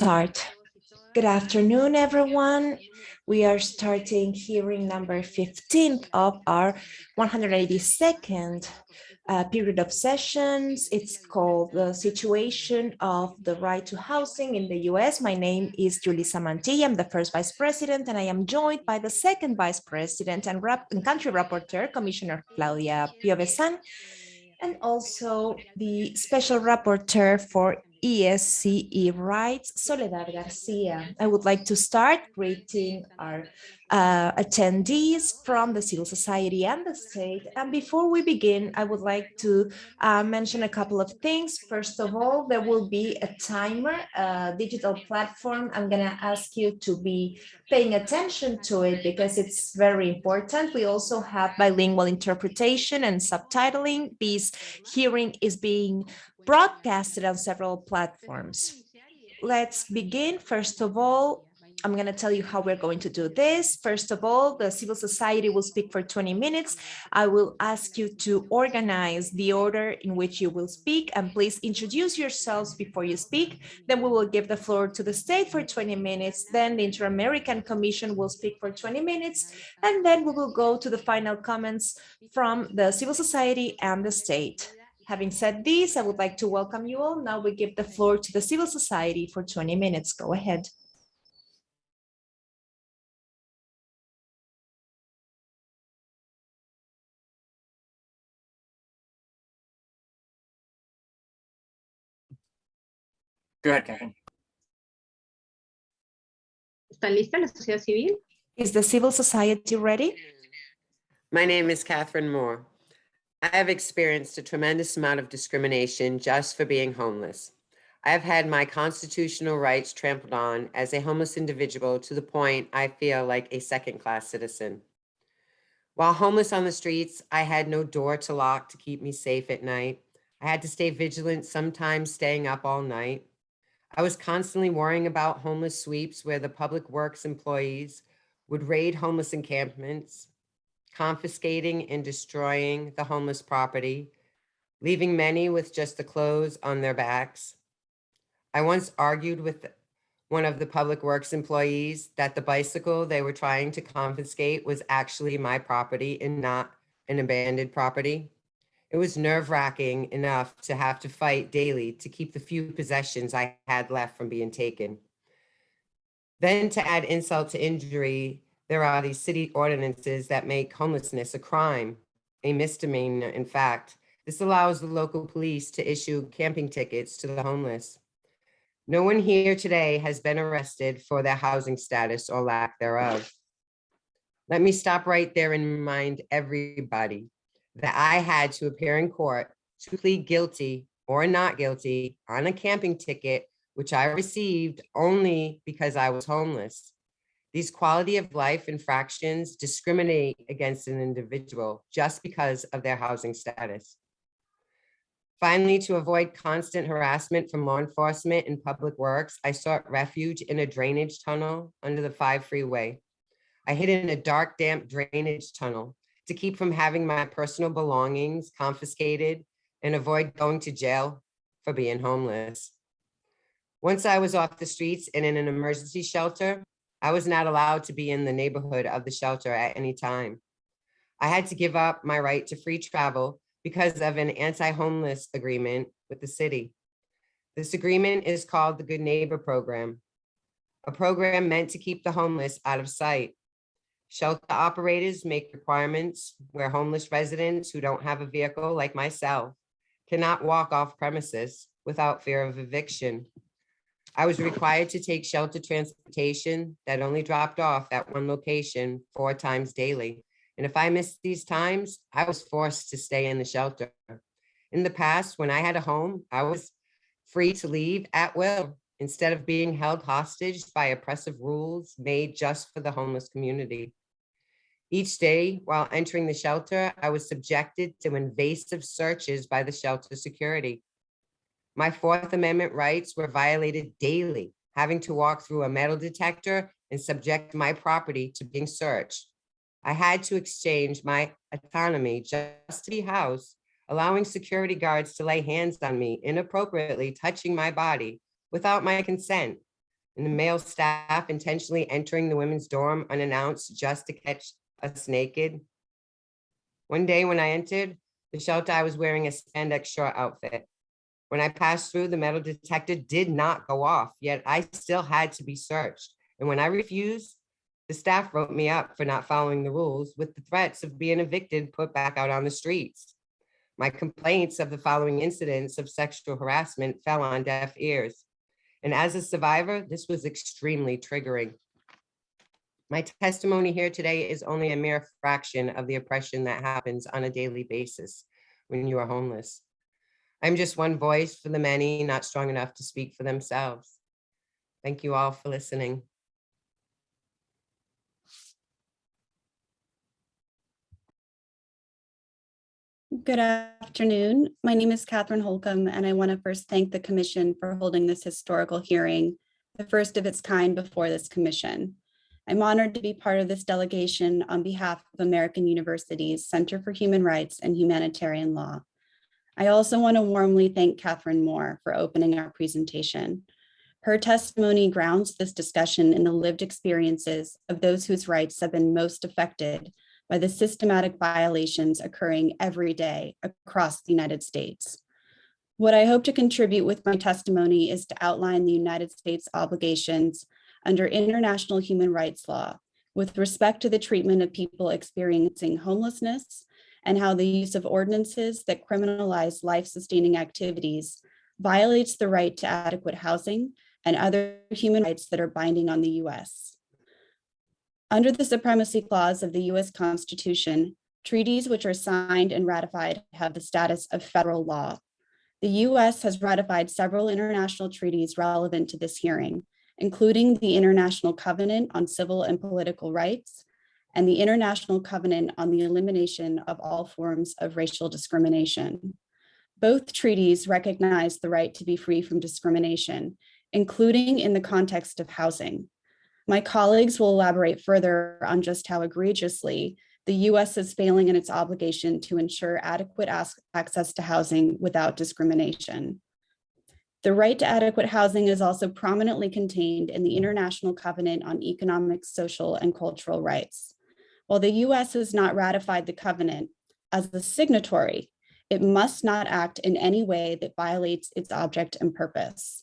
start. Good afternoon, everyone. We are starting hearing number 15 of our 182nd uh, period of sessions. It's called the situation of the right to housing in the US. My name is Julissa Mantilla. I'm the first vice president, and I am joined by the second vice president and, and country rapporteur, Commissioner Flávia Piovesan, and also the special rapporteur for ESCE rights, Soledad Garcia. I would like to start greeting our uh, attendees from the civil society and the state. And before we begin, I would like to uh, mention a couple of things. First of all, there will be a timer, a digital platform. I'm going to ask you to be paying attention to it because it's very important. We also have bilingual interpretation and subtitling. This hearing is being broadcasted on several platforms. Let's begin. First of all, I'm going to tell you how we're going to do this. First of all, the civil society will speak for 20 minutes. I will ask you to organize the order in which you will speak and please introduce yourselves before you speak. Then we will give the floor to the state for 20 minutes. Then the Inter-American Commission will speak for 20 minutes. And then we will go to the final comments from the civil society and the state. Having said this, I would like to welcome you all. Now we give the floor to the civil society for 20 minutes. Go ahead. Go ahead, Catherine. ¿Está lista la sociedad civil? Is the civil society ready? My name is Catherine Moore. I have experienced a tremendous amount of discrimination just for being homeless. I have had my constitutional rights trampled on as a homeless individual to the point I feel like a second-class citizen. While homeless on the streets, I had no door to lock to keep me safe at night. I had to stay vigilant, sometimes staying up all night. I was constantly worrying about homeless sweeps where the public works employees would raid homeless encampments, confiscating and destroying the homeless property, leaving many with just the clothes on their backs. I once argued with one of the public works employees that the bicycle they were trying to confiscate was actually my property and not an abandoned property. It was nerve wracking enough to have to fight daily to keep the few possessions I had left from being taken. Then to add insult to injury, there are these city ordinances that make homelessness a crime, a misdemeanor, in fact. This allows the local police to issue camping tickets to the homeless. No one here today has been arrested for their housing status or lack thereof. Let me stop right there and remind everybody that I had to appear in court to plead guilty or not guilty on a camping ticket, which I received only because I was homeless. These quality of life infractions discriminate against an individual just because of their housing status. Finally, to avoid constant harassment from law enforcement and public works, I sought refuge in a drainage tunnel under the 5 freeway. I hid in a dark, damp drainage tunnel to keep from having my personal belongings confiscated and avoid going to jail for being homeless. Once I was off the streets and in an emergency shelter, I was not allowed to be in the neighborhood of the shelter at any time. I had to give up my right to free travel because of an anti-homeless agreement with the city. This agreement is called the Good Neighbor Program, a program meant to keep the homeless out of sight. Shelter operators make requirements where homeless residents who don't have a vehicle like myself cannot walk off premises without fear of eviction. I was required to take shelter transportation that only dropped off at one location four times daily. And if I missed these times, I was forced to stay in the shelter. In the past, when I had a home, I was free to leave at will instead of being held hostage by oppressive rules made just for the homeless community. Each day while entering the shelter, I was subjected to invasive searches by the shelter security. My Fourth Amendment rights were violated daily, having to walk through a metal detector and subject my property to being searched. I had to exchange my autonomy just to be housed, allowing security guards to lay hands on me inappropriately touching my body without my consent, and the male staff intentionally entering the women's dorm unannounced just to catch us naked. One day when I entered the shelter, I was wearing a spandex short outfit. When I passed through, the metal detector did not go off, yet I still had to be searched. And when I refused, the staff wrote me up for not following the rules with the threats of being evicted, put back out on the streets. My complaints of the following incidents of sexual harassment fell on deaf ears. And as a survivor, this was extremely triggering. My testimony here today is only a mere fraction of the oppression that happens on a daily basis when you are homeless. I'm just one voice for the many not strong enough to speak for themselves. Thank you all for listening. Good afternoon. My name is Catherine Holcomb, and I want to first thank the Commission for holding this historical hearing, the first of its kind before this Commission. I'm honored to be part of this delegation on behalf of American University's Center for Human Rights and Humanitarian Law. I also want to warmly thank Catherine Moore for opening our presentation. Her testimony grounds this discussion in the lived experiences of those whose rights have been most affected by the systematic violations occurring every day across the United States. What I hope to contribute with my testimony is to outline the United States obligations under international human rights law with respect to the treatment of people experiencing homelessness and how the use of ordinances that criminalize life-sustaining activities violates the right to adequate housing and other human rights that are binding on the US. Under the Supremacy Clause of the US Constitution, treaties which are signed and ratified have the status of federal law. The US has ratified several international treaties relevant to this hearing, including the International Covenant on Civil and Political Rights and the International Covenant on the Elimination of All Forms of Racial Discrimination. Both treaties recognize the right to be free from discrimination, including in the context of housing. My colleagues will elaborate further on just how egregiously the US is failing in its obligation to ensure adequate access to housing without discrimination. The right to adequate housing is also prominently contained in the International Covenant on Economic, Social, and Cultural Rights. While the US has not ratified the covenant as a signatory, it must not act in any way that violates its object and purpose.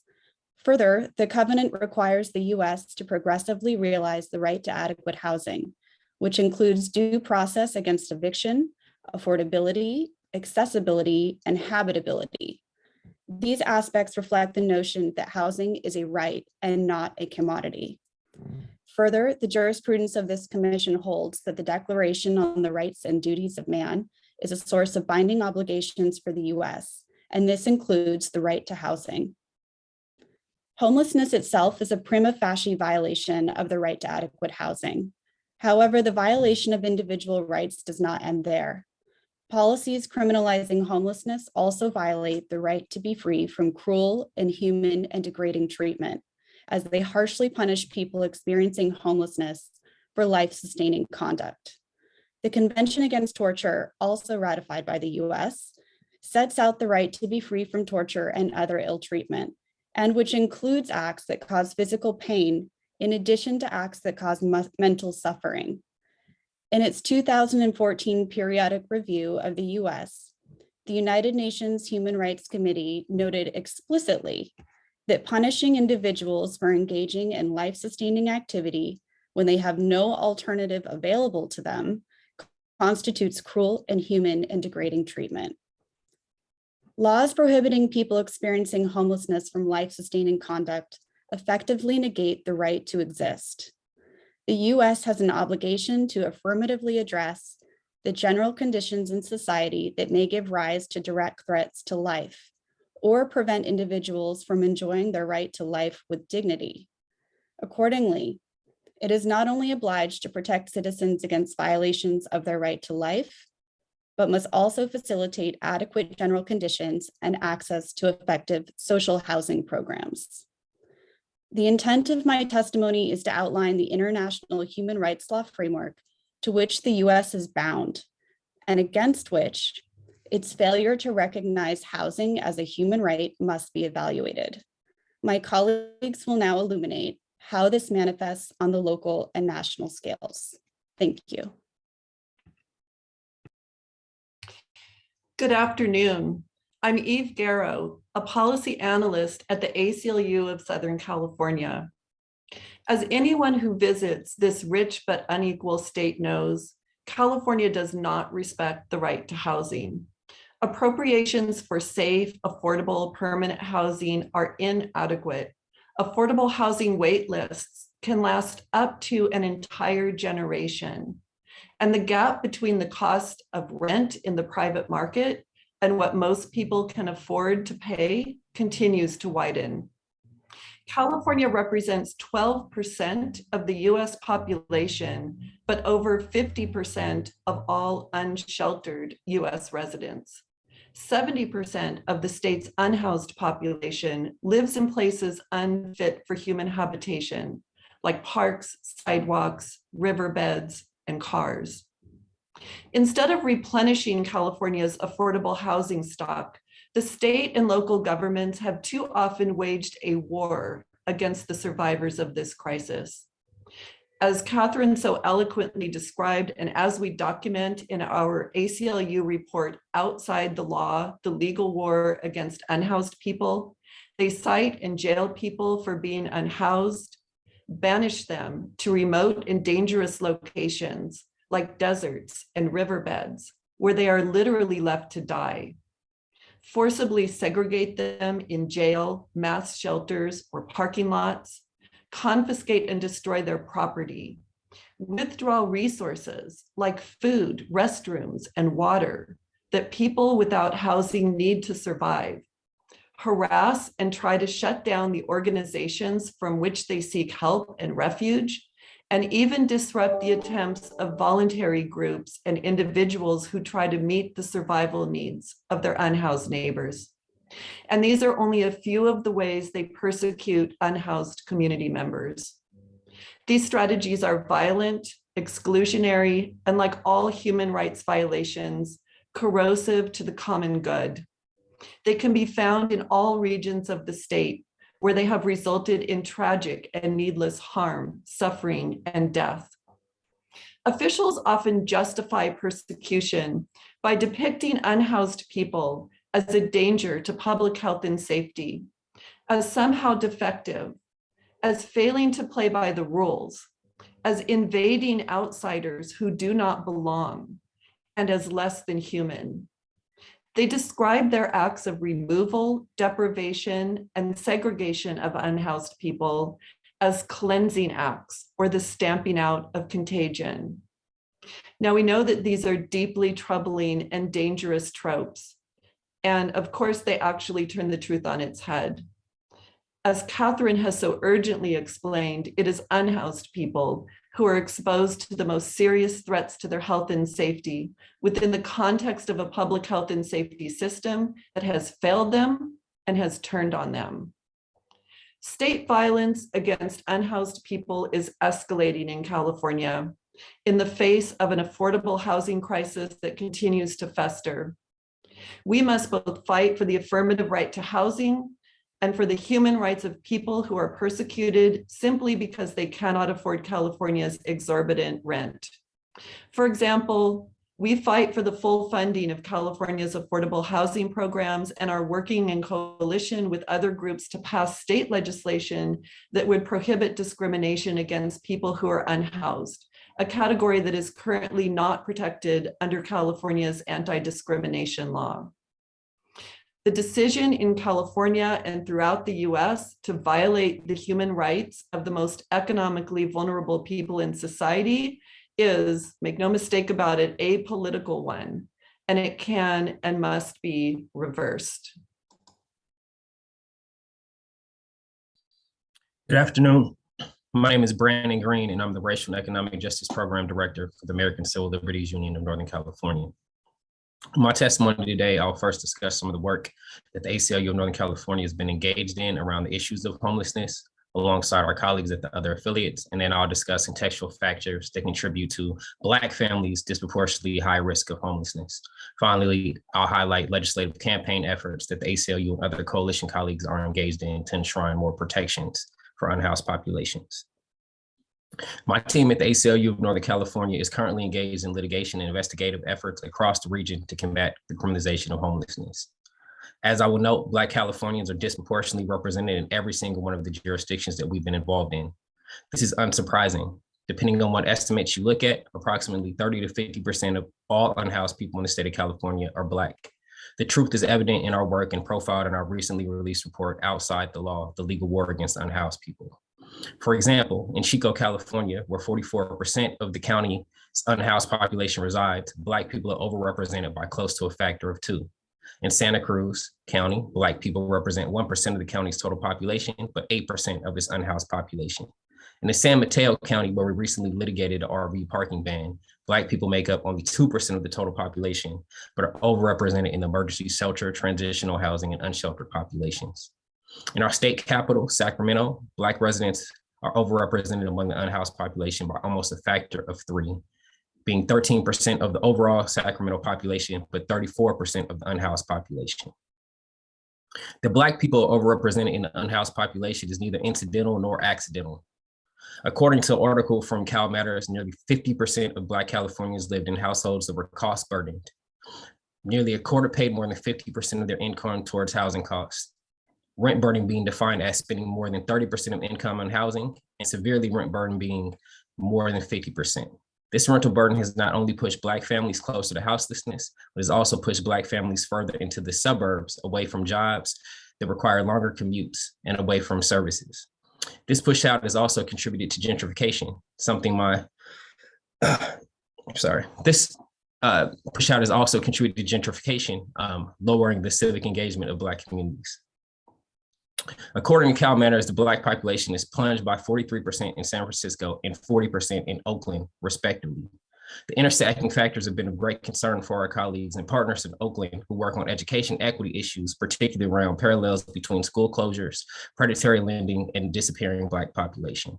Further, the covenant requires the US to progressively realize the right to adequate housing, which includes due process against eviction, affordability, accessibility, and habitability. These aspects reflect the notion that housing is a right and not a commodity. Further, the jurisprudence of this commission holds that the Declaration on the Rights and Duties of Man is a source of binding obligations for the US, and this includes the right to housing. Homelessness itself is a prima facie violation of the right to adequate housing. However, the violation of individual rights does not end there. Policies criminalizing homelessness also violate the right to be free from cruel, inhuman, and degrading treatment as they harshly punish people experiencing homelessness for life-sustaining conduct. The Convention Against Torture, also ratified by the US, sets out the right to be free from torture and other ill treatment, and which includes acts that cause physical pain in addition to acts that cause mental suffering. In its 2014 periodic review of the US, the United Nations Human Rights Committee noted explicitly that punishing individuals for engaging in life-sustaining activity when they have no alternative available to them constitutes cruel, and inhuman, and degrading treatment. Laws prohibiting people experiencing homelessness from life-sustaining conduct effectively negate the right to exist. The US has an obligation to affirmatively address the general conditions in society that may give rise to direct threats to life, or prevent individuals from enjoying their right to life with dignity. Accordingly, it is not only obliged to protect citizens against violations of their right to life, but must also facilitate adequate general conditions and access to effective social housing programs. The intent of my testimony is to outline the international human rights law framework to which the US is bound and against which its failure to recognize housing as a human right must be evaluated. My colleagues will now illuminate how this manifests on the local and national scales. Thank you. Good afternoon. I'm Eve Garrow, a policy analyst at the ACLU of Southern California. As anyone who visits this rich but unequal state knows, California does not respect the right to housing. Appropriations for safe, affordable, permanent housing are inadequate. Affordable housing wait lists can last up to an entire generation. And the gap between the cost of rent in the private market and what most people can afford to pay continues to widen. California represents 12% of the US population, but over 50% of all unsheltered US residents. 70% of the state's unhoused population lives in places unfit for human habitation, like parks, sidewalks, riverbeds, and cars. Instead of replenishing California's affordable housing stock, the state and local governments have too often waged a war against the survivors of this crisis. As Catherine so eloquently described, and as we document in our ACLU report, Outside the Law, the Legal War Against Unhoused People, they cite and jail people for being unhoused, banish them to remote and dangerous locations like deserts and riverbeds, where they are literally left to die. Forcibly segregate them in jail, mass shelters, or parking lots, confiscate and destroy their property, withdraw resources like food, restrooms, and water that people without housing need to survive, harass and try to shut down the organizations from which they seek help and refuge, and even disrupt the attempts of voluntary groups and individuals who try to meet the survival needs of their unhoused neighbors. And these are only a few of the ways they persecute unhoused community members. These strategies are violent, exclusionary, and like all human rights violations, corrosive to the common good. They can be found in all regions of the state, where they have resulted in tragic and needless harm, suffering, and death. Officials often justify persecution by depicting unhoused people as a danger to public health and safety, as somehow defective, as failing to play by the rules, as invading outsiders who do not belong, and as less than human. They describe their acts of removal, deprivation, and segregation of unhoused people as cleansing acts or the stamping out of contagion. Now we know that these are deeply troubling and dangerous tropes. And of course, they actually turn the truth on its head. As Catherine has so urgently explained, it is unhoused people who are exposed to the most serious threats to their health and safety within the context of a public health and safety system that has failed them and has turned on them. State violence against unhoused people is escalating in California in the face of an affordable housing crisis that continues to fester. We must both fight for the affirmative right to housing and for the human rights of people who are persecuted simply because they cannot afford California's exorbitant rent. For example, we fight for the full funding of California's affordable housing programs and are working in coalition with other groups to pass state legislation that would prohibit discrimination against people who are unhoused, a category that is currently not protected under California's anti-discrimination law. The decision in California and throughout the US to violate the human rights of the most economically vulnerable people in society is, make no mistake about it, a political one, and it can and must be reversed. Good afternoon. My name is Brandon Greene, and I'm the Racial and Economic Justice Program Director for the American Civil Liberties Union of Northern California. My testimony today, I'll first discuss some of the work that the ACLU of Northern California has been engaged in around the issues of homelessness alongside our colleagues at the other affiliates. And then I'll discuss contextual factors that contribute to Black families disproportionately high risk of homelessness. Finally, I'll highlight legislative campaign efforts that the ACLU and other coalition colleagues are engaged in to enshrine more protections for unhoused populations. My team at the ACLU of Northern California is currently engaged in litigation and investigative efforts across the region to combat the criminalization of homelessness. As I will note, Black Californians are disproportionately represented in every single one of the jurisdictions that we've been involved in. This is unsurprising. Depending on what estimates you look at, approximately 30 to 50% of all unhoused people in the state of California are Black. The truth is evident in our work and profiled in our recently released report, Outside the Law, the Legal War Against Unhoused People. For example, in Chico, California, where 44% of the county's unhoused population resides, Black people are overrepresented by close to a factor of two. In Santa Cruz County, Black people represent 1% of the county's total population, but 8% of its unhoused population. In the San Mateo County, where we recently litigated the RV parking ban, Black people make up only 2% of the total population, but are overrepresented in emergency shelter, transitional housing, and unsheltered populations. In our state capital, Sacramento, Black residents are overrepresented among the unhoused population by almost a factor of three, being 13% of the overall Sacramento population, but 34% of the unhoused population. The Black people overrepresented in the unhoused population is neither incidental nor accidental. According to an article from Cal Matters, nearly 50% of Black Californians lived in households that were cost burdened. Nearly a quarter paid more than 50% of their income towards housing costs. Rent burden being defined as spending more than 30% of income on housing and severely rent burden being more than 50%. This rental burden has not only pushed Black families closer to houselessness, but has also pushed Black families further into the suburbs, away from jobs that require longer commutes and away from services. This push out has also contributed to gentrification, something my, I'm sorry, this uh, push out has also contributed to gentrification, um, lowering the civic engagement of Black communities. According to Cal Matters, the Black population is plunged by 43% in San Francisco and 40% in Oakland, respectively. The intersecting factors have been of great concern for our colleagues and partners in Oakland who work on education equity issues, particularly around parallels between school closures, predatory lending, and disappearing Black population.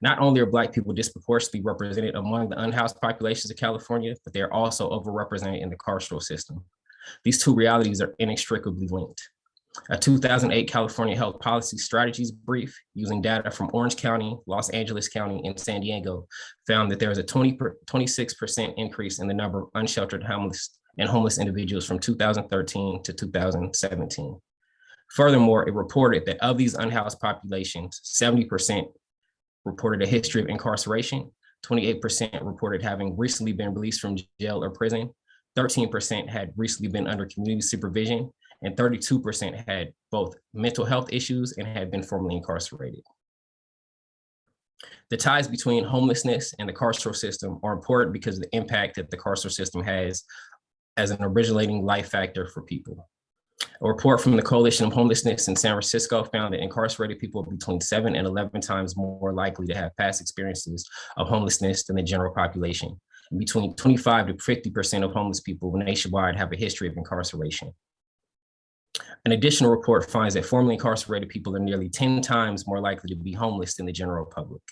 Not only are Black people disproportionately represented among the unhoused populations of California, but they are also overrepresented in the carceral system. These two realities are inextricably linked. A 2008 California Health Policy Strategies brief using data from Orange County, Los Angeles County, and San Diego found that there was a 20 26% increase in the number of unsheltered homeless and homeless individuals from 2013 to 2017. Furthermore, it reported that of these unhoused populations, 70% reported a history of incarceration, 28% reported having recently been released from jail or prison, 13% had recently been under community supervision, and 32% had both mental health issues and had been formerly incarcerated. The ties between homelessness and the carceral system are important because of the impact that the carceral system has as an originating life factor for people. A report from the Coalition of Homelessness in San Francisco found that incarcerated people are between seven and 11 times more likely to have past experiences of homelessness than the general population. And between 25 to 50% of homeless people nationwide have a history of incarceration. An additional report finds that formerly incarcerated people are nearly 10 times more likely to be homeless than the general public.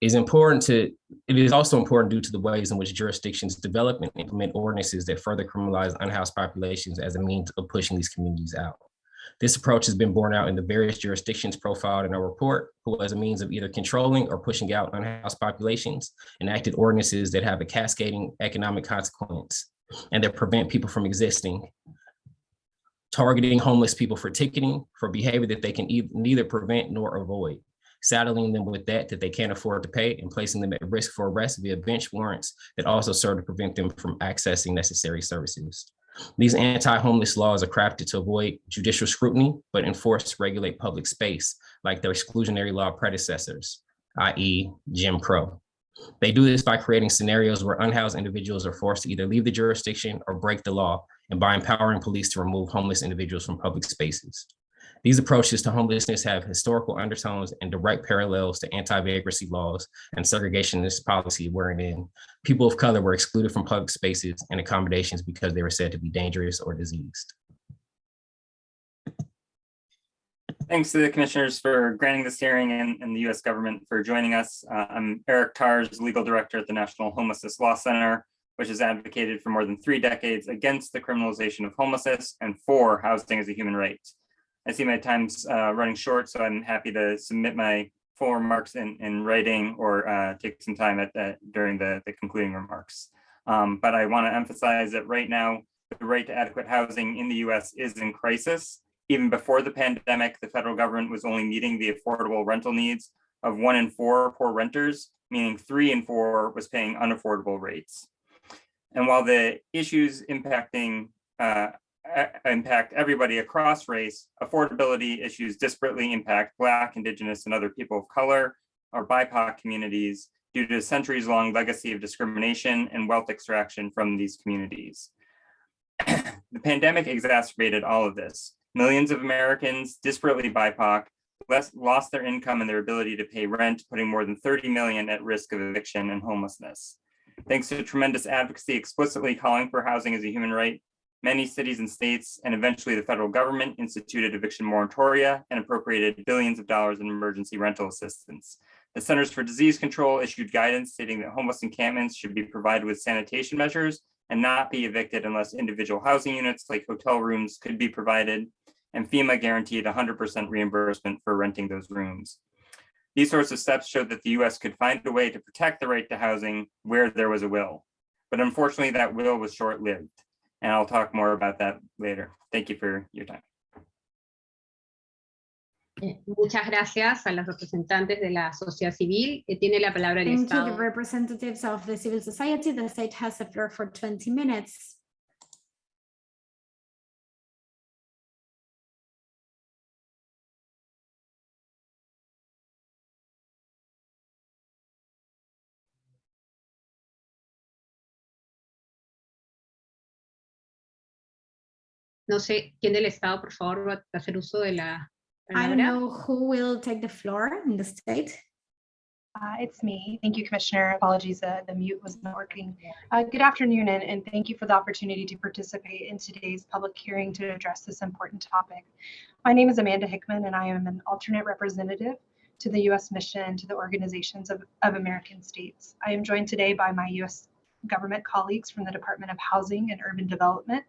It is important to, it is also important due to the ways in which jurisdictions develop and implement ordinances that further criminalize unhoused populations as a means of pushing these communities out. This approach has been borne out in the various jurisdictions profiled in our report, who as a means of either controlling or pushing out unhoused populations, enacted ordinances that have a cascading economic consequence and that prevent people from existing targeting homeless people for ticketing for behavior that they can e neither prevent nor avoid, saddling them with debt that they can't afford to pay and placing them at risk for arrest via bench warrants that also serve to prevent them from accessing necessary services. These anti-homeless laws are crafted to avoid judicial scrutiny, but enforce regulate public space like their exclusionary law predecessors, i.e. Jim Crow. They do this by creating scenarios where unhoused individuals are forced to either leave the jurisdiction or break the law and by empowering police to remove homeless individuals from public spaces. These approaches to homelessness have historical undertones and direct parallels to anti-vagrancy laws and segregationist policy wherein people of color were excluded from public spaces and accommodations because they were said to be dangerous or diseased. Thanks to the commissioners for granting this hearing and, and the U.S. government for joining us. Uh, I'm Eric Tars, legal director at the National Homelessness Law Center, which has advocated for more than three decades against the criminalization of homelessness and for housing as a human right. I see my time's uh, running short, so I'm happy to submit my full remarks in, in writing or uh, take some time at that during the, the concluding remarks. Um, but I want to emphasize that right now, the right to adequate housing in the US is in crisis. Even before the pandemic, the federal government was only meeting the affordable rental needs of one in four poor renters, meaning three in four was paying unaffordable rates. And while the issues impacting uh, impact everybody across race, affordability issues disparately impact Black, Indigenous, and other people of color or BIPOC communities due to centuries-long legacy of discrimination and wealth extraction from these communities. the pandemic exacerbated all of this. Millions of Americans, disparately BIPOC, lost their income and their ability to pay rent, putting more than 30 million at risk of eviction and homelessness. Thanks to tremendous advocacy explicitly calling for housing as a human right, many cities and states, and eventually the federal government instituted eviction moratoria and appropriated billions of dollars in emergency rental assistance. The Centers for Disease Control issued guidance stating that homeless encampments should be provided with sanitation measures and not be evicted unless individual housing units like hotel rooms could be provided and FEMA guaranteed 100% reimbursement for renting those rooms. These sorts of steps showed that the US could find a way to protect the right to housing where there was a will. But unfortunately, that will was short-lived. And I'll talk more about that later. Thank you for your time. Eh, Muchas gracias a los representantes de la sociedad civil. que Tiene la palabra el Thank you, the representatives of the civil society. The state has the floor for 20 minutes. No sé quién del Estado, por favor, va a hacer uso de la I don't know who will take the floor in the state. Uh, It's me. Thank you, Commissioner. Apologies, uh, the mute was not working. Uh, Good afternoon, and and thank you for the opportunity to participate in today's public hearing to address this important topic. My name is Amanda Hickman, and I am an alternate representative to the U.S. mission to the Organizations of of American States. I am joined today by my U.S. government colleagues from the Department of Housing and Urban Development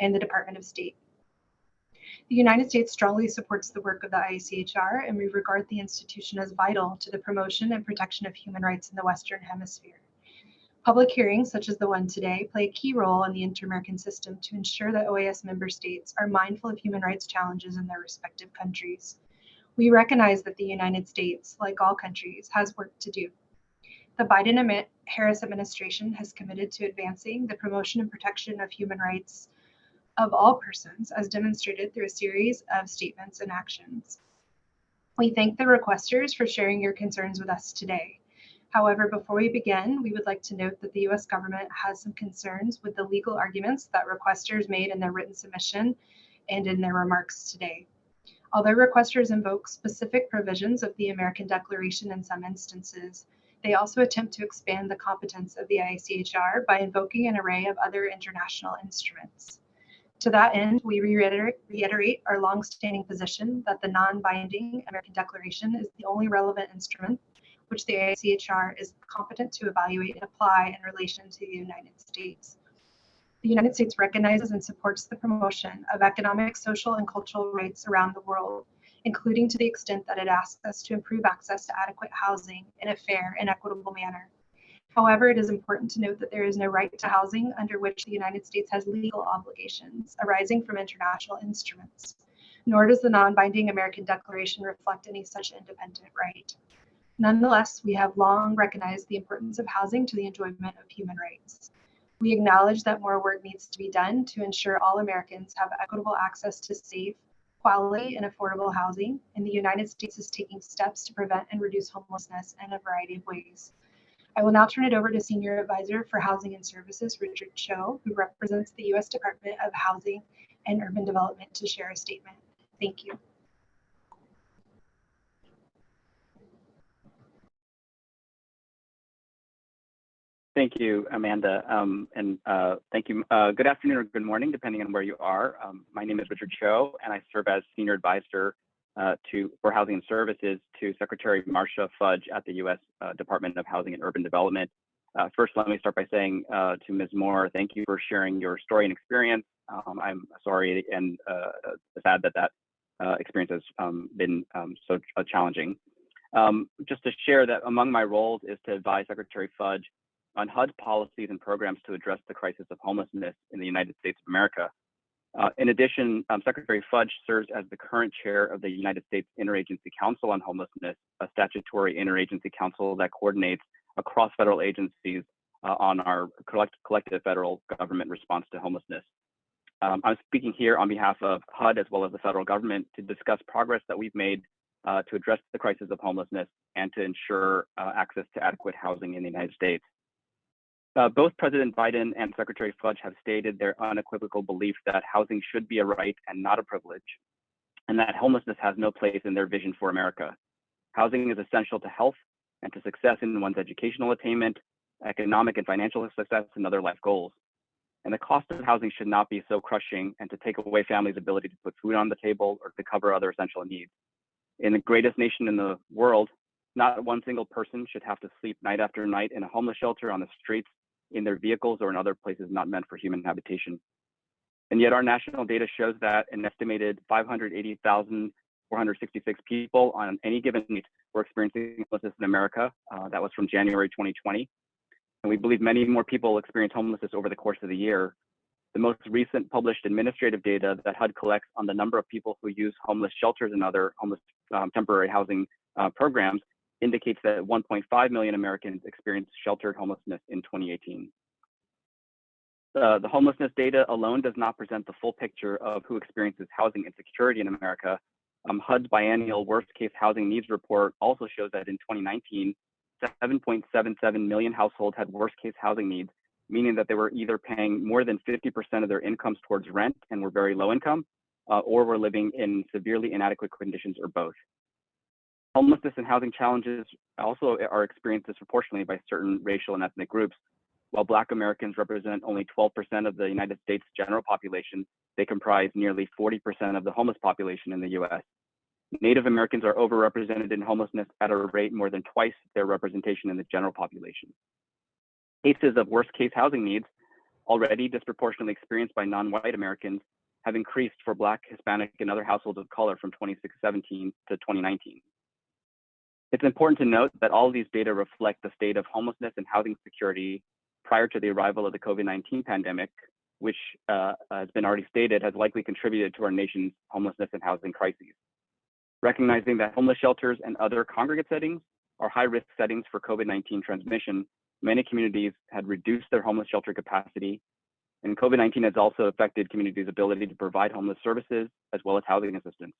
and the Department of State. The United States strongly supports the work of the ICHR, and we regard the institution as vital to the promotion and protection of human rights in the Western Hemisphere. Public hearings, such as the one today, play a key role in the inter-American system to ensure that OAS member states are mindful of human rights challenges in their respective countries. We recognize that the United States, like all countries, has work to do. The Biden-Harris administration has committed to advancing the promotion and protection of human rights of all persons as demonstrated through a series of statements and actions. We thank the requesters for sharing your concerns with us today. However, before we begin, we would like to note that the US government has some concerns with the legal arguments that requesters made in their written submission and in their remarks today. Although requesters invoke specific provisions of the American Declaration in some instances, they also attempt to expand the competence of the ICHR by invoking an array of other international instruments. To that end, we reiterate, our longstanding position that the non-binding American Declaration is the only relevant instrument which the ICHR is competent to evaluate and apply in relation to the United States. The United States recognizes and supports the promotion of economic, social, and cultural rights around the world, including to the extent that it asks us to improve access to adequate housing in a fair and equitable manner. However, it is important to note that there is no right to housing under which the United States has legal obligations arising from international instruments, nor does the non-binding American Declaration reflect any such independent right. Nonetheless, we have long recognized the importance of housing to the enjoyment of human rights. We acknowledge that more work needs to be done to ensure all Americans have equitable access to safe, quality, and affordable housing, and the United States is taking steps to prevent and reduce homelessness in a variety of ways. I will now turn it over to Senior Advisor for Housing and Services, Richard Cho, who represents the U.S. Department of Housing and Urban Development to share a statement. Thank you. Thank you, Amanda, um, and uh, thank you. Uh, good afternoon or good morning, depending on where you are. Um, my name is Richard Cho, and I serve as Senior Advisor uh, to for Housing and Services to Secretary Marcia Fudge at the U.S. Uh, Department of Housing and Urban Development. Uh, first, let me start by saying uh, to Ms. Moore, thank you for sharing your story and experience. Um, I'm sorry and sad that that experience has um, been um, so challenging. Um, just to share that among my roles is to advise Secretary Fudge on HUD policies and programs to address the crisis of homelessness in the United States of America. Uh, in addition, um, Secretary Fudge serves as the current chair of the United States Interagency Council on Homelessness, a statutory interagency council that coordinates across federal agencies uh, on our collect collective federal government response to homelessness. Um, I'm speaking here on behalf of HUD as well as the federal government to discuss progress that we've made uh, to address the crisis of homelessness and to ensure uh, access to adequate housing in the United States. Uh, both President Biden and Secretary Fudge have stated their unequivocal belief that housing should be a right and not a privilege, and that homelessness has no place in their vision for America. Housing is essential to health and to success in one's educational attainment, economic and financial success, and other life goals. And the cost of housing should not be so crushing and to take away families' ability to put food on the table or to cover other essential needs. In the greatest nation in the world, not one single person should have to sleep night after night in a homeless shelter on the streets in their vehicles or in other places not meant for human habitation. And yet our national data shows that an estimated 580,466 people on any given night were experiencing homelessness in America. Uh, that was from January 2020. And we believe many more people experience homelessness over the course of the year. The most recent published administrative data that HUD collects on the number of people who use homeless shelters and other homeless um, temporary housing uh, programs indicates that 1.5 million Americans experienced sheltered homelessness in 2018. Uh, the homelessness data alone does not present the full picture of who experiences housing insecurity in America. Um, HUD's biennial worst case housing needs report also shows that in 2019, 7.77 million households had worst case housing needs, meaning that they were either paying more than 50% of their incomes towards rent and were very low income, uh, or were living in severely inadequate conditions or both. Homelessness and housing challenges also are experienced disproportionately by certain racial and ethnic groups. While Black Americans represent only 12% of the United States general population, they comprise nearly 40% of the homeless population in the US. Native Americans are overrepresented in homelessness at a rate more than twice their representation in the general population. Cases of worst case housing needs, already disproportionately experienced by non-white Americans, have increased for Black, Hispanic, and other households of color from 2017 to 2019. It's important to note that all these data reflect the state of homelessness and housing security prior to the arrival of the COVID-19 pandemic, which uh, has been already stated has likely contributed to our nation's homelessness and housing crises. Recognizing that homeless shelters and other congregate settings are high risk settings for COVID-19 transmission, many communities had reduced their homeless shelter capacity, and COVID-19 has also affected communities' ability to provide homeless services as well as housing assistance.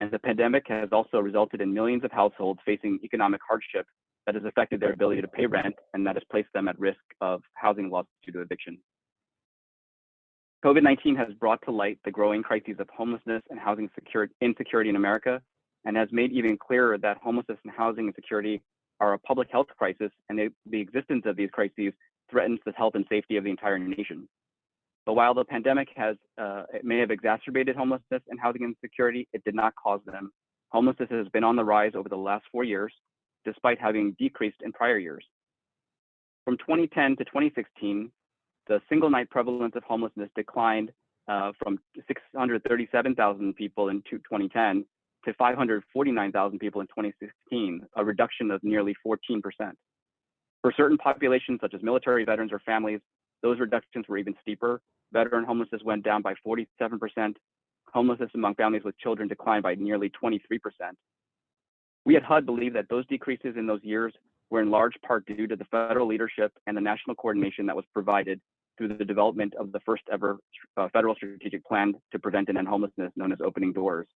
And the pandemic has also resulted in millions of households facing economic hardship that has affected their ability to pay rent and that has placed them at risk of housing loss due to eviction. COVID-19 has brought to light the growing crises of homelessness and housing insecurity in America and has made even clearer that homelessness and housing insecurity are a public health crisis and they, the existence of these crises threatens the health and safety of the entire nation. But while the pandemic has, uh, it may have exacerbated homelessness and housing insecurity, it did not cause them. Homelessness has been on the rise over the last four years, despite having decreased in prior years. From 2010 to 2016, the single night prevalence of homelessness declined uh, from 637,000 people in 2010 to 549,000 people in 2016, a reduction of nearly 14%. For certain populations, such as military veterans or families, those reductions were even steeper. Veteran homelessness went down by 47%. Homelessness among families with children declined by nearly 23%. We at HUD believe that those decreases in those years were in large part due to the federal leadership and the national coordination that was provided through the development of the first ever uh, federal strategic plan to prevent and end homelessness known as Opening Doors.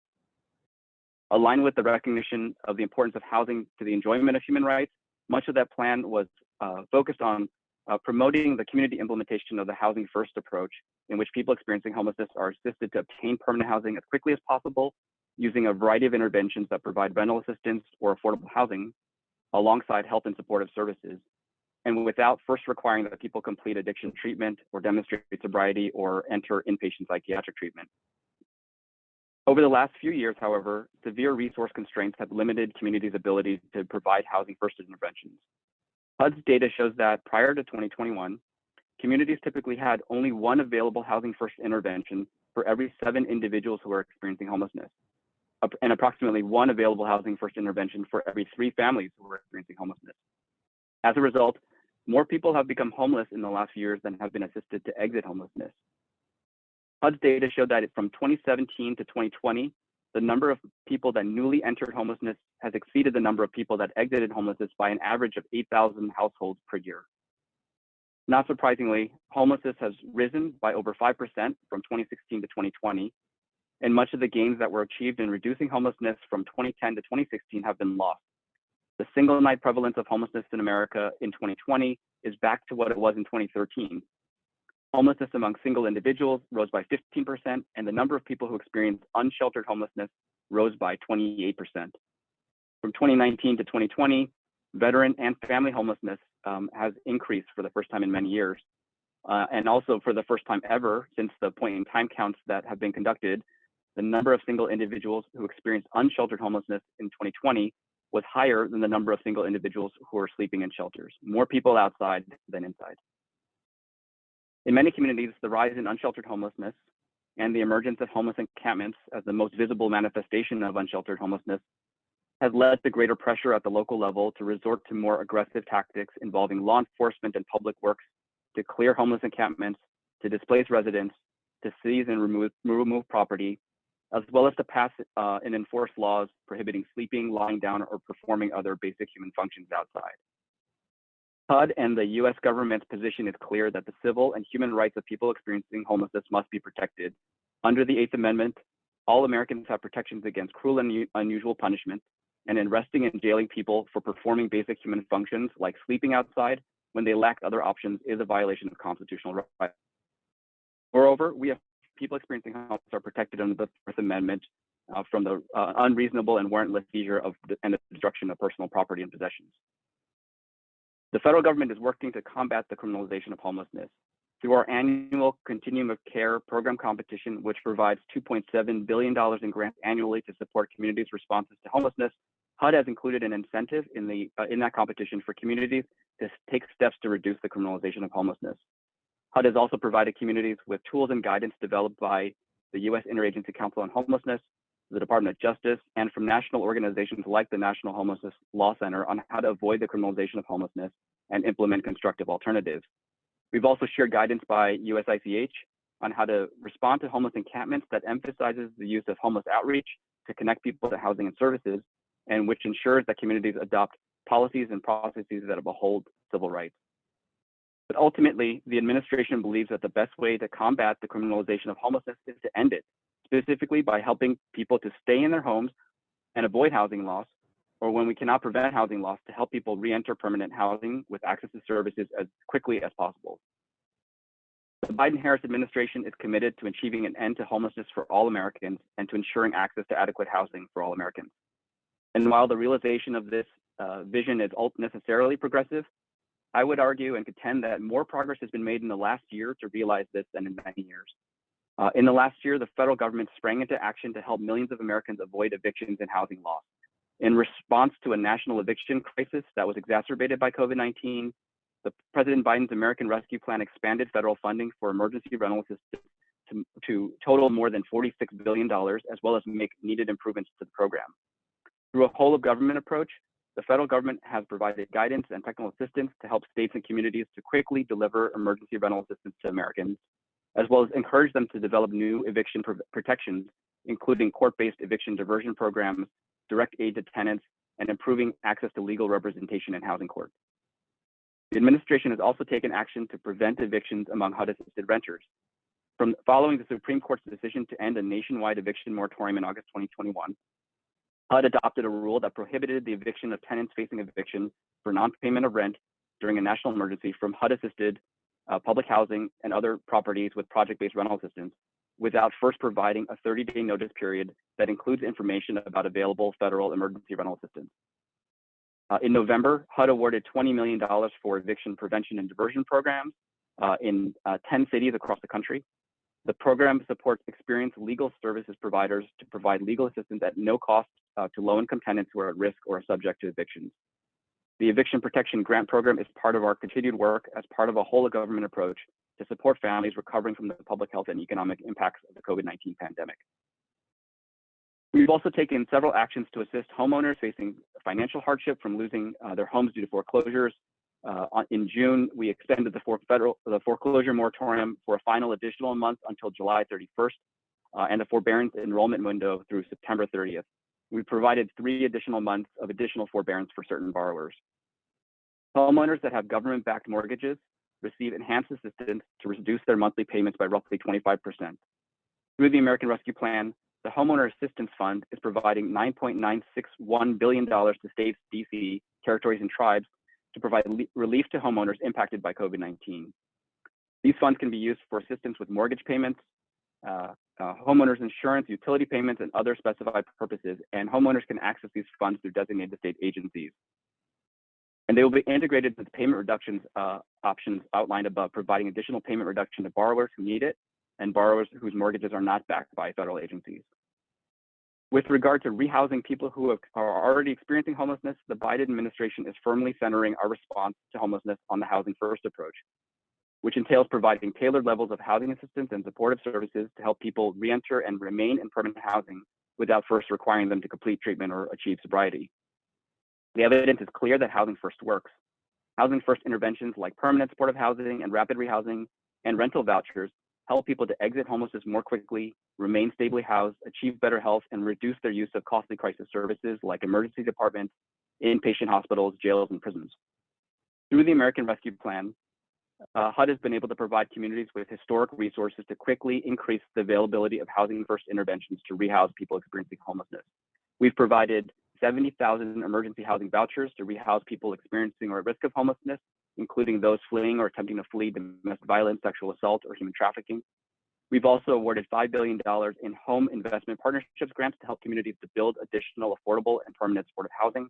Aligned with the recognition of the importance of housing to the enjoyment of human rights, much of that plan was uh, focused on uh, promoting the community implementation of the housing first approach in which people experiencing homelessness are assisted to obtain permanent housing as quickly as possible using a variety of interventions that provide rental assistance or affordable housing alongside health and supportive services and without first requiring that people complete addiction treatment or demonstrate sobriety or enter inpatient psychiatric treatment. Over the last few years, however, severe resource constraints have limited communities' ability to provide housing first interventions. HUD's data shows that prior to 2021, communities typically had only one available housing first intervention for every seven individuals who are experiencing homelessness, and approximately one available housing first intervention for every three families who are experiencing homelessness. As a result, more people have become homeless in the last few years than have been assisted to exit homelessness. HUD's data showed that from 2017 to 2020, the number of people that newly entered homelessness has exceeded the number of people that exited homelessness by an average of 8,000 households per year. Not surprisingly, homelessness has risen by over 5% from 2016 to 2020, and much of the gains that were achieved in reducing homelessness from 2010 to 2016 have been lost. The single night prevalence of homelessness in America in 2020 is back to what it was in 2013. Homelessness among single individuals rose by 15%, and the number of people who experienced unsheltered homelessness rose by 28%. From 2019 to 2020, veteran and family homelessness um, has increased for the first time in many years. Uh, and also for the first time ever since the point in time counts that have been conducted, the number of single individuals who experienced unsheltered homelessness in 2020 was higher than the number of single individuals who are sleeping in shelters, more people outside than inside. In many communities, the rise in unsheltered homelessness and the emergence of homeless encampments as the most visible manifestation of unsheltered homelessness has led to greater pressure at the local level to resort to more aggressive tactics involving law enforcement and public works to clear homeless encampments, to displace residents, to seize and remove, remove property, as well as to pass uh, and enforce laws prohibiting sleeping, lying down, or performing other basic human functions outside. HUD and the US government's position is clear that the civil and human rights of people experiencing homelessness must be protected. Under the Eighth Amendment, all Americans have protections against cruel and unusual punishment, and in arresting and jailing people for performing basic human functions like sleeping outside when they lack other options is a violation of constitutional rights. Moreover, we have people experiencing homelessness are protected under the Fourth Amendment uh, from the uh, unreasonable and warrantless seizure of and destruction of personal property and possessions. The federal government is working to combat the criminalization of homelessness through our annual Continuum of Care program competition, which provides $2.7 billion in grants annually to support communities' responses to homelessness. HUD has included an incentive in, the, uh, in that competition for communities to take steps to reduce the criminalization of homelessness. HUD has also provided communities with tools and guidance developed by the U.S. Interagency Council on Homelessness, the Department of Justice, and from national organizations like the National Homelessness Law Center on how to avoid the criminalization of homelessness and implement constructive alternatives. We've also shared guidance by USICH on how to respond to homeless encampments that emphasizes the use of homeless outreach to connect people to housing and services, and which ensures that communities adopt policies and processes that uphold civil rights. But ultimately, the administration believes that the best way to combat the criminalization of homelessness is to end it specifically by helping people to stay in their homes and avoid housing loss, or when we cannot prevent housing loss, to help people re-enter permanent housing with access to services as quickly as possible. The Biden-Harris administration is committed to achieving an end to homelessness for all Americans and to ensuring access to adequate housing for all Americans. And while the realization of this uh, vision is necessarily progressive, I would argue and contend that more progress has been made in the last year to realize this than in many years. Uh, in the last year, the federal government sprang into action to help millions of Americans avoid evictions and housing loss. In response to a national eviction crisis that was exacerbated by COVID-19, the President Biden's American Rescue Plan expanded federal funding for emergency rental assistance to, to total more than $46 billion, as well as make needed improvements to the program. Through a whole of government approach, the federal government has provided guidance and technical assistance to help states and communities to quickly deliver emergency rental assistance to Americans as well as encourage them to develop new eviction pr protections, including court-based eviction diversion programs, direct aid to tenants, and improving access to legal representation in housing court. The administration has also taken action to prevent evictions among HUD-assisted renters. From following the Supreme Court's decision to end a nationwide eviction moratorium in August 2021, HUD adopted a rule that prohibited the eviction of tenants facing eviction for non-payment of rent during a national emergency from HUD-assisted uh, public housing, and other properties with project-based rental assistance without first providing a 30-day notice period that includes information about available federal emergency rental assistance. Uh, in November, HUD awarded $20 million for eviction prevention and diversion programs uh, in uh, 10 cities across the country. The program supports experienced legal services providers to provide legal assistance at no cost uh, to low-income tenants who are at risk or are subject to evictions. The Eviction Protection Grant Program is part of our continued work as part of a whole of government approach to support families recovering from the public health and economic impacts of the COVID-19 pandemic. We've also taken several actions to assist homeowners facing financial hardship from losing uh, their homes due to foreclosures. Uh, in June, we extended the, federal, the foreclosure moratorium for a final additional month until July 31st uh, and the forbearance enrollment window through September 30th. We provided three additional months of additional forbearance for certain borrowers. Homeowners that have government-backed mortgages receive enhanced assistance to reduce their monthly payments by roughly 25%. Through the American Rescue Plan, the Homeowner Assistance Fund is providing $9.961 billion to states, DC, territories, and tribes to provide relief to homeowners impacted by COVID-19. These funds can be used for assistance with mortgage payments, uh, uh, homeowners insurance, utility payments, and other specified purposes, and homeowners can access these funds through designated state agencies. And they will be integrated with the payment reductions uh, options outlined above, providing additional payment reduction to borrowers who need it and borrowers whose mortgages are not backed by federal agencies. With regard to rehousing people who have, are already experiencing homelessness, the Biden administration is firmly centering our response to homelessness on the housing first approach, which entails providing tailored levels of housing assistance and supportive services to help people reenter and remain in permanent housing without first requiring them to complete treatment or achieve sobriety. The evidence is clear that housing first works. Housing first interventions like permanent supportive housing and rapid rehousing and rental vouchers help people to exit homelessness more quickly, remain stably housed, achieve better health, and reduce their use of costly crisis services like emergency departments, inpatient hospitals, jails, and prisons. Through the American Rescue Plan, uh, HUD has been able to provide communities with historic resources to quickly increase the availability of housing first interventions to rehouse people experiencing homelessness. We've provided 70,000 emergency housing vouchers to rehouse people experiencing or at risk of homelessness including those fleeing or attempting to flee domestic violence, sexual assault, or human trafficking. We've also awarded $5 billion in home investment partnerships grants to help communities to build additional affordable and permanent supportive housing,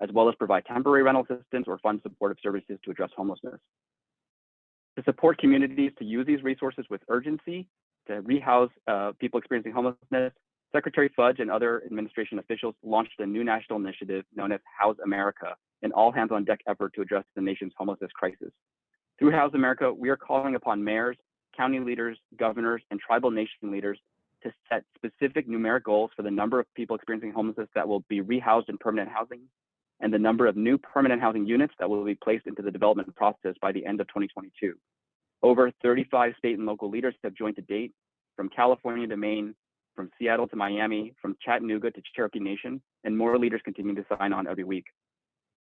as well as provide temporary rental assistance or fund supportive services to address homelessness. To support communities to use these resources with urgency, to rehouse uh, people experiencing homelessness, Secretary Fudge and other administration officials launched a new national initiative known as House America, an all hands on deck effort to address the nation's homelessness crisis. Through House America, we are calling upon mayors, county leaders, governors, and tribal nation leaders to set specific numeric goals for the number of people experiencing homelessness that will be rehoused in permanent housing and the number of new permanent housing units that will be placed into the development process by the end of 2022. Over 35 state and local leaders have joined to date, from California to Maine, from Seattle to Miami, from Chattanooga to Cherokee Nation, and more leaders continue to sign on every week.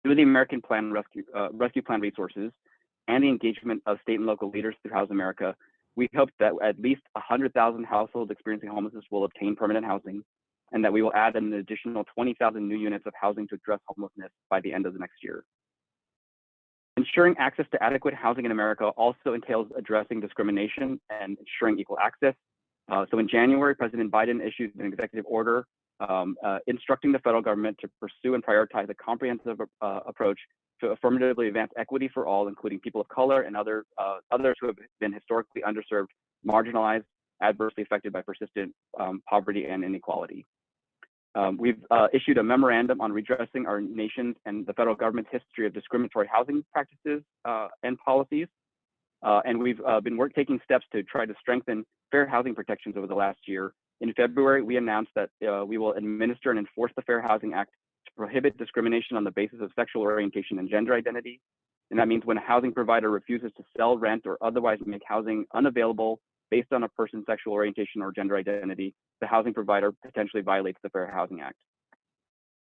Through the American Plan Rescue, uh, Rescue Plan resources and the engagement of state and local leaders through House America, we hope that at least 100,000 households experiencing homelessness will obtain permanent housing, and that we will add an additional 20,000 new units of housing to address homelessness by the end of the next year. Ensuring access to adequate housing in America also entails addressing discrimination and ensuring equal access uh, so in January, President Biden issued an executive order um, uh, instructing the federal government to pursue and prioritize a comprehensive uh, approach to affirmatively advance equity for all, including people of color and other uh, others who have been historically underserved, marginalized, adversely affected by persistent um, poverty and inequality. Um, we've uh, issued a memorandum on redressing our nation's and the federal government's history of discriminatory housing practices uh, and policies. and we've been work, taking steps to try to strengthen fair housing protections over the last year. In February, we announced that uh, we will administer and enforce the Fair Housing Act to prohibit discrimination on the basis of sexual orientation and gender identity. And that means when a housing provider refuses to sell, rent, or otherwise make housing unavailable based on a person's sexual orientation or gender identity, the housing provider potentially violates the Fair Housing Act.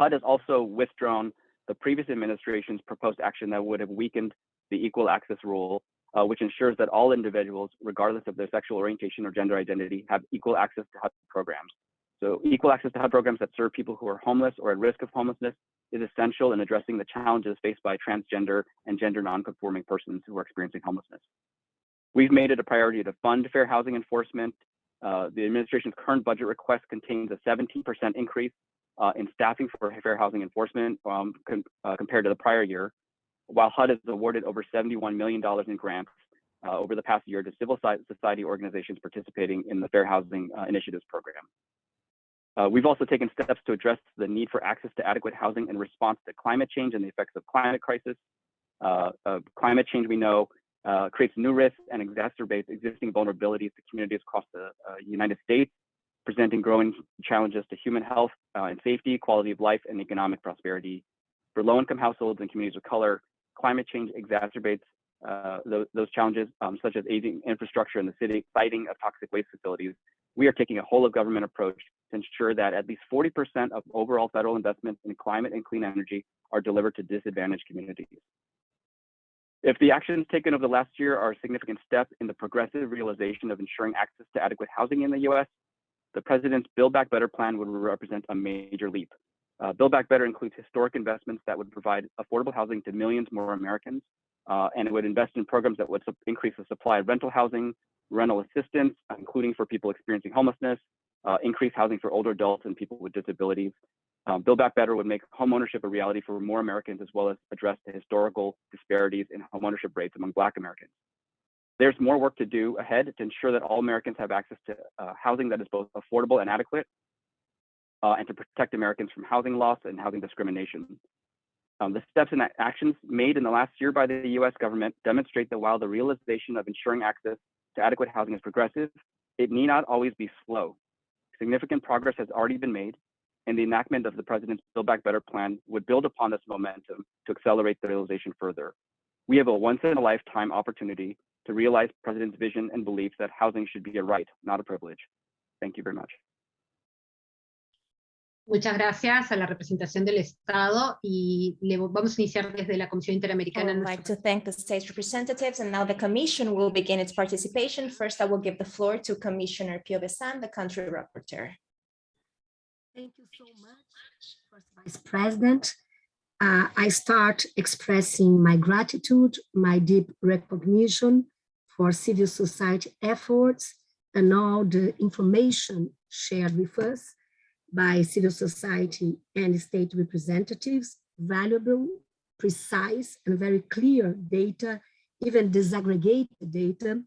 HUD has also withdrawn the previous administration's proposed action that would have weakened the equal access rule uh, which ensures that all individuals, regardless of their sexual orientation or gender identity, have equal access to HUD programs. So equal access to HUD programs that serve people who are homeless or at risk of homelessness is essential in addressing the challenges faced by transgender and gender nonconforming persons who are experiencing homelessness. We've made it a priority to fund fair housing enforcement. Uh, the administration's current budget request contains a 17% increase uh, in staffing for fair housing enforcement um, uh, compared to the prior year, while HUD has awarded over $71 million in grants uh, over the past year to civil society organizations participating in the Fair Housing uh, Initiatives program. Uh, we've also taken steps to address the need for access to adequate housing in response to climate change and the effects of climate crisis. Climate change, we know, uh, creates new risks and exacerbates existing vulnerabilities to communities across the uh, United States, presenting growing challenges to human health uh, and safety, quality of life, and economic prosperity. For low-income households and communities of color, climate change exacerbates uh, those, those, challenges, um, such as aging infrastructure in the city, siting of toxic waste facilities. We are taking a whole of government approach to ensure that at least 40% of overall federal investments in climate and clean energy are delivered to disadvantaged communities. If the actions taken over the last year are a significant step in the progressive realization of ensuring access to adequate housing in the US, the president's Build Back Better plan would represent a major leap. Uh, Build Back Better includes historic investments that would provide affordable housing to millions more Americans, uh, and it would invest in programs that would increase the supply of rental housing, rental assistance, including for people experiencing homelessness, uh, increase housing for older adults and people with disabilities. Um, Build Back Better would make homeownership a reality for more Americans, as well as address the historical disparities in homeownership rates among Black Americans. There's more work to do ahead to ensure that all Americans have access to uh, housing that is both affordable and adequate, uh, and to protect Americans from housing loss and housing discrimination. Um, the steps and actions made in the last year by the US government demonstrate that while the realization of ensuring access to adequate housing is progressive, it need not always be slow. Significant progress has already been made, and the enactment of the President's Build Back Better plan would build upon this momentum to accelerate the realization further. We have a once in a lifetime opportunity to realize President's vision and belief that housing should be a right, not a privilege. Thank you very much. Muchas gracias a la representación del Estado y le vamos a iniciar desde la Comisión Interamericana. I would like to thank the state representatives and now the commission will begin its participation. First, I will give the floor to Commissioner Piovesan, the country rapporteur. Thank you so much, First Vice President. Uh, I start expressing my gratitude, my deep recognition for civil society efforts and all the information shared with us by civil society and state representatives, valuable, precise, and very clear data, even disaggregated data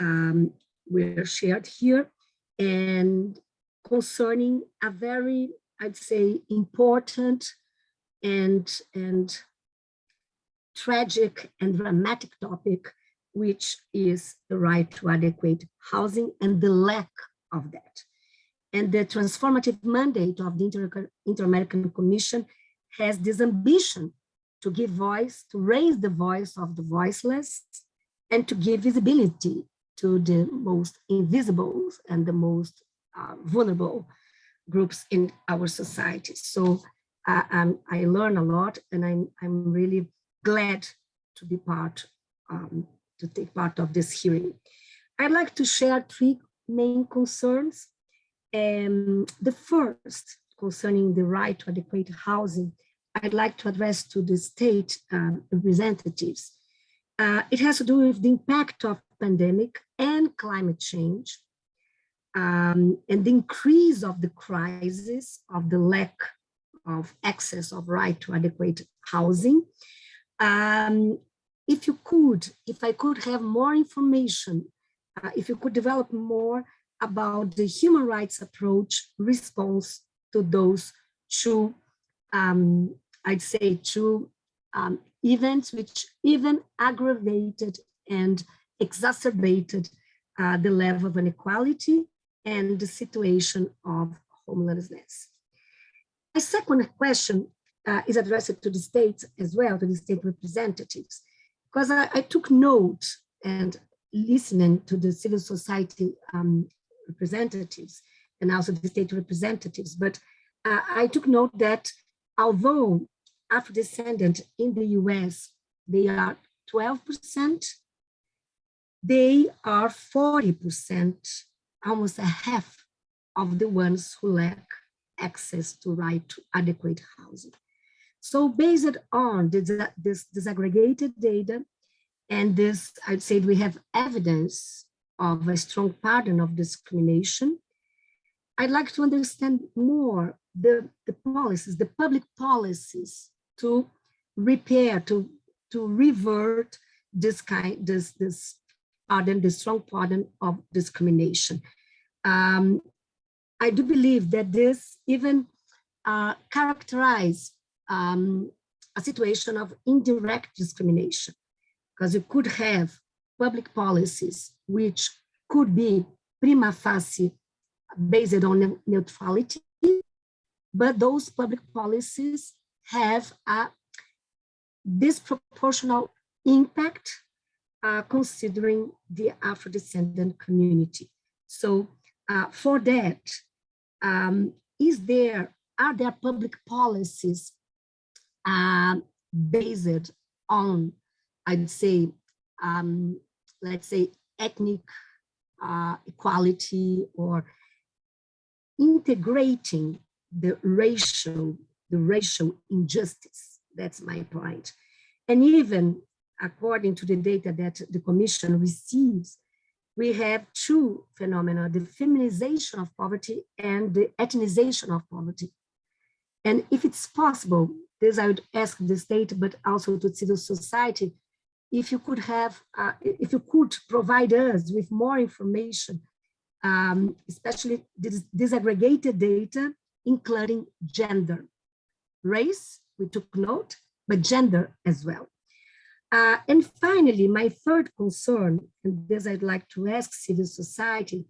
um, were shared here. And concerning a very, I'd say, important and, and tragic and dramatic topic, which is the right to adequate housing and the lack of that. And the transformative mandate of the Inter-American Commission has this ambition to give voice, to raise the voice of the voiceless, and to give visibility to the most invisible and the most uh, vulnerable groups in our society. So uh, I learn a lot and I'm, I'm really glad to be part, um, to take part of this hearing. I'd like to share three main concerns. Um, the first, concerning the right to adequate housing, I'd like to address to the state um, representatives. Uh, it has to do with the impact of pandemic and climate change um, and the increase of the crisis of the lack of access of right to adequate housing. Um, if you could, if I could have more information, uh, if you could develop more about the human rights approach response to those two, um, I'd say two um, events which even aggravated and exacerbated uh, the level of inequality and the situation of homelessness. My second question uh, is addressed to the states as well, to the state representatives, because I, I took note and listening to the civil society um, representatives and also the state representatives, but uh, I took note that although Afro-descendant in the US, they are 12%, they are 40%, almost a half of the ones who lack access to right to adequate housing. So based on this, this disaggregated data and this, I'd say we have evidence of a strong pattern of discrimination, I'd like to understand more the, the policies, the public policies to repair, to, to revert this kind, this, this pardon, the strong pardon of discrimination. Um, I do believe that this even uh, characterize um, a situation of indirect discrimination, because you could have public policies which could be prima facie based on neutrality, but those public policies have a disproportional impact uh, considering the Afro-descendant community. So uh, for that, um, is there, are there public policies uh, based on, I'd say, um, let's say ethnic uh, equality or integrating the racial, the racial injustice. That's my point. And even according to the data that the commission receives, we have two phenomena, the feminization of poverty and the ethnization of poverty. And if it's possible, this I would ask the state, but also to civil society, if you could have, uh, if you could provide us with more information, um, especially disaggregated data, including gender, race, we took note, but gender as well. Uh, and finally, my third concern, and this I'd like to ask civil society,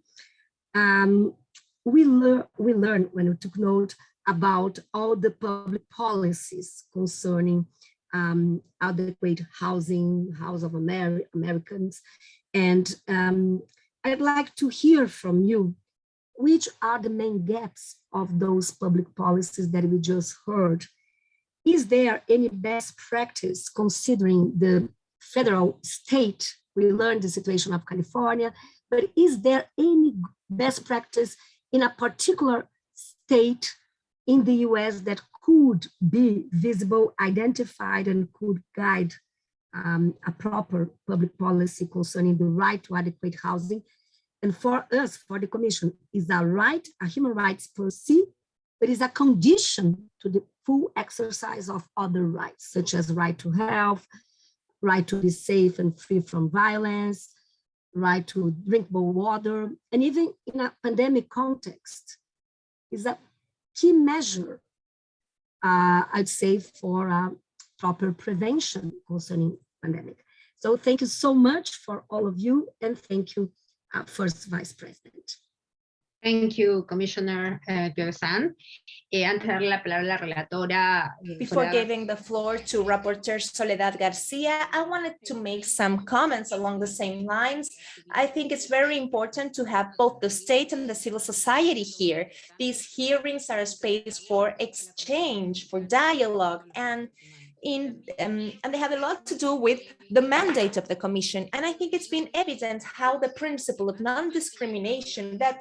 um, we, lear we learned when we took note about all the public policies concerning um, adequate housing, House of Amer Americans. And um, I'd like to hear from you, which are the main gaps of those public policies that we just heard is there any best practice considering the federal state? We learned the situation of California, but is there any best practice in a particular state in the US that could be visible, identified, and could guide um, a proper public policy concerning the right to adequate housing? And for us, for the commission, is a right, a human rights per se, but is a condition to the full exercise of other rights, such as right to health, right to be safe and free from violence, right to drinkable water, and even in a pandemic context, is a key measure, uh, I'd say, for uh, proper prevention concerning pandemic. So thank you so much for all of you, and thank you, uh, First Vice President. Thank you, Commissioner uh. Eh, antes de darle la palabra a la relatora. eh, Before Soledad- giving the floor to Rapporteur Soledad Garcia, I wanted to make some comments along the same lines. I think it's very important to have both the state and the civil society here. These hearings are a space for exchange, for dialogue, and in um, and they have a lot to do with the mandate of the commission. And I think it's been evident how the principle of non-discrimination that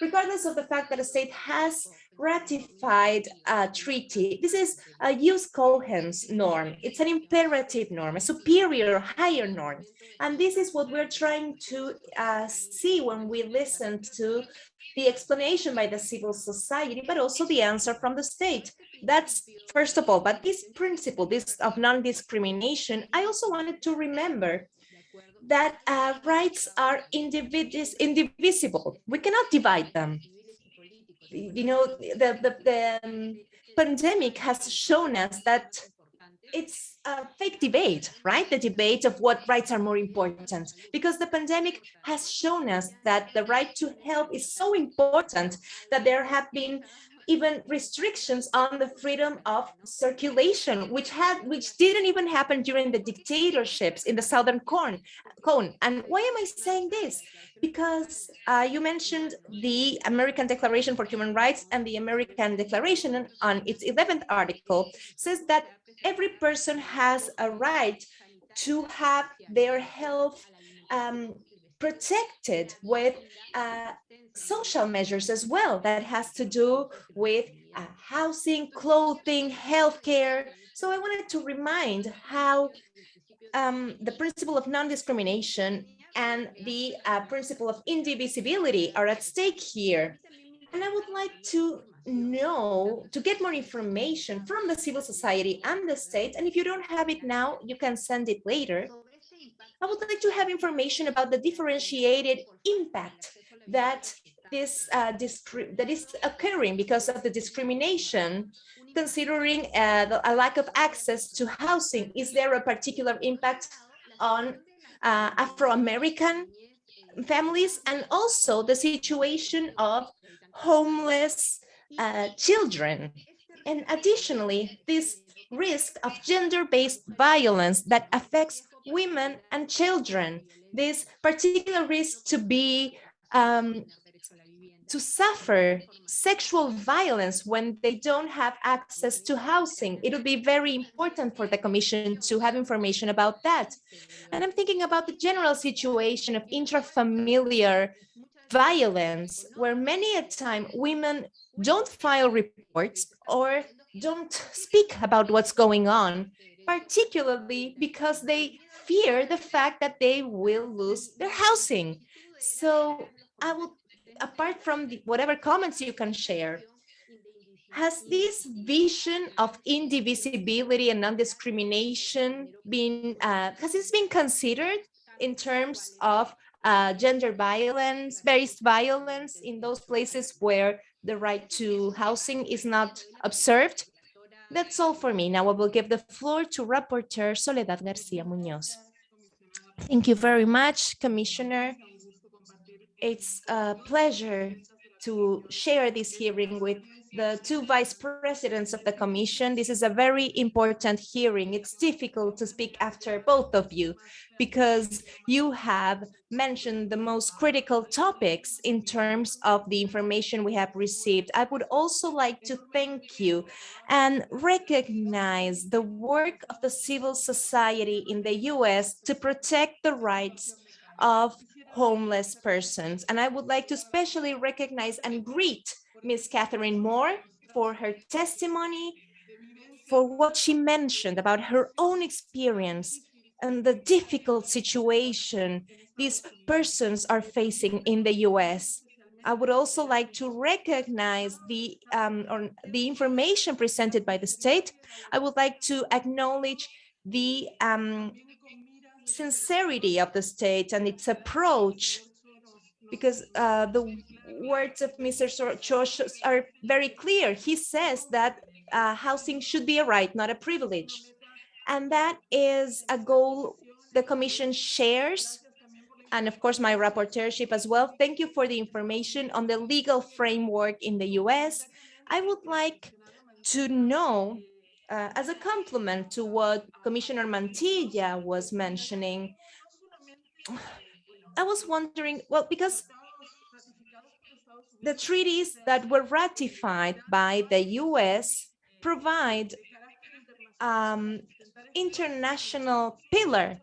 regardless of the fact that a state has ratified a treaty, this is a jus cogens norm. It's an imperative norm, a superior, higher norm. And this is what we're trying to uh, see when we listen to the explanation by the civil society, but also the answer from the state. That's first of all, but this principle, this of non-discrimination, I also wanted to remember that uh, rights are indivis indivisible. We cannot divide them. You know, the, the, the um, pandemic has shown us that it's a fake debate, right? The debate of what rights are more important, because the pandemic has shown us that the right to health is so important that there have been even restrictions on the freedom of circulation, which had which didn't even happen during the dictatorships in the southern cone. cone. And why am I saying this? Because uh, you mentioned the American Declaration for Human Rights and the American Declaration on its 11th article says that every person has a right to have their health um, protected with uh, social measures as well that has to do with uh, housing, clothing, healthcare. So I wanted to remind how um, the principle of non-discrimination and the uh, principle of indivisibility are at stake here. And I would like to know, to get more information from the civil society and the state. And if you don't have it now, you can send it later. I would like to have information about the differentiated impact that this uh, that is occurring because of the discrimination, considering uh, a lack of access to housing. Is there a particular impact on uh, Afro-American families and also the situation of homeless uh, children. And additionally, this risk of gender-based violence that affects women and children, this particular risk to be um, to suffer sexual violence when they don't have access to housing. It would be very important for the Commission to have information about that. And I'm thinking about the general situation of intrafamiliar violence, where many a time women don't file reports or don't speak about what's going on, particularly because they fear the fact that they will lose their housing. So I will apart from the, whatever comments you can share, has this vision of indivisibility and non-discrimination been, uh, has this been considered in terms of uh, gender violence, based violence in those places where the right to housing is not observed? That's all for me. Now I will give the floor to Rapporteur Soledad Garcia Munoz. Thank you very much, Commissioner. It's a pleasure to share this hearing with the two vice presidents of the commission. This is a very important hearing. It's difficult to speak after both of you because you have mentioned the most critical topics in terms of the information we have received. I would also like to thank you and recognize the work of the civil society in the US to protect the rights of homeless persons. And I would like to especially recognize and greet Ms. Catherine Moore for her testimony, for what she mentioned about her own experience and the difficult situation these persons are facing in the US. I would also like to recognize the, um, the information presented by the state. I would like to acknowledge the um, sincerity of the state and its approach because uh, the words of Mr. Chosh are very clear. He says that uh, housing should be a right, not a privilege. And that is a goal the Commission shares. And of course, my rapporteurship as well. Thank you for the information on the legal framework in the US. I would like to know uh, as a complement to what Commissioner Mantilla was mentioning, I was wondering, well, because the treaties that were ratified by the US provide um, international pillar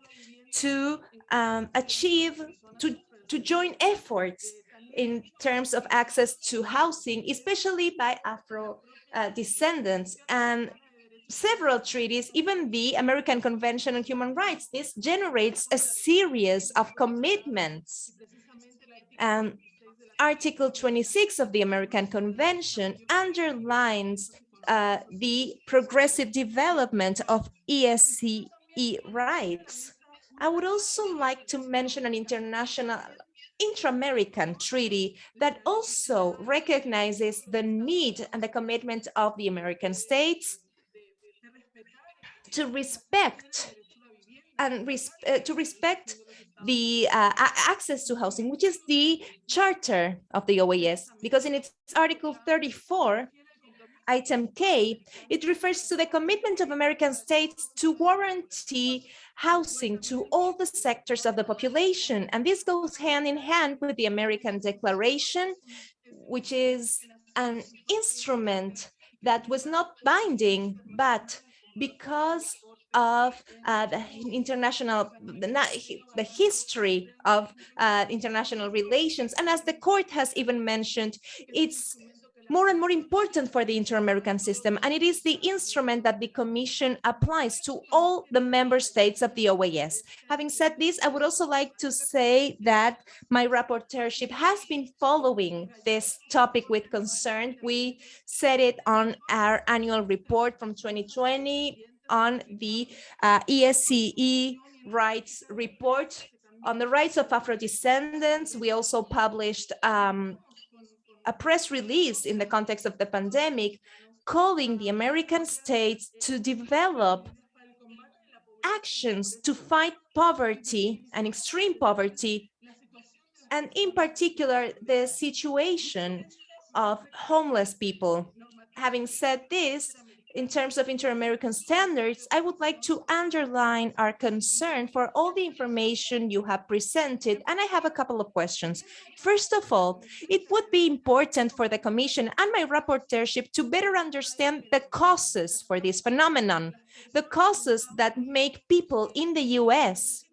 to um, achieve, to, to join efforts in terms of access to housing, especially by Afro uh, descendants. And several treaties, even the American Convention on Human Rights. This generates a series of commitments. Um, Article 26 of the American Convention underlines uh, the progressive development of ESCE rights. I would also like to mention an international intra-American treaty that also recognizes the need and the commitment of the American states to respect and res uh, to respect the uh, access to housing, which is the charter of the OAS, because in its article 34, item K, it refers to the commitment of American states to guarantee housing to all the sectors of the population. And this goes hand in hand with the American Declaration, which is an instrument that was not binding, but because of uh, the international, the, the history of uh, international relations. And as the court has even mentioned, it's more and more important for the inter-American system, and it is the instrument that the Commission applies to all the member states of the OAS. Having said this, I would also like to say that my rapporteurship has been following this topic with concern. We said it on our annual report from 2020 on the uh, ESCE rights report on the rights of Afro-descendants. We also published um, a press release in the context of the pandemic calling the American states to develop actions to fight poverty and extreme poverty, and in particular, the situation of homeless people. Having said this, in terms of inter-American standards, I would like to underline our concern for all the information you have presented, and I have a couple of questions. First of all, it would be important for the Commission and my rapporteurship to better understand the causes for this phenomenon, the causes that make people in the US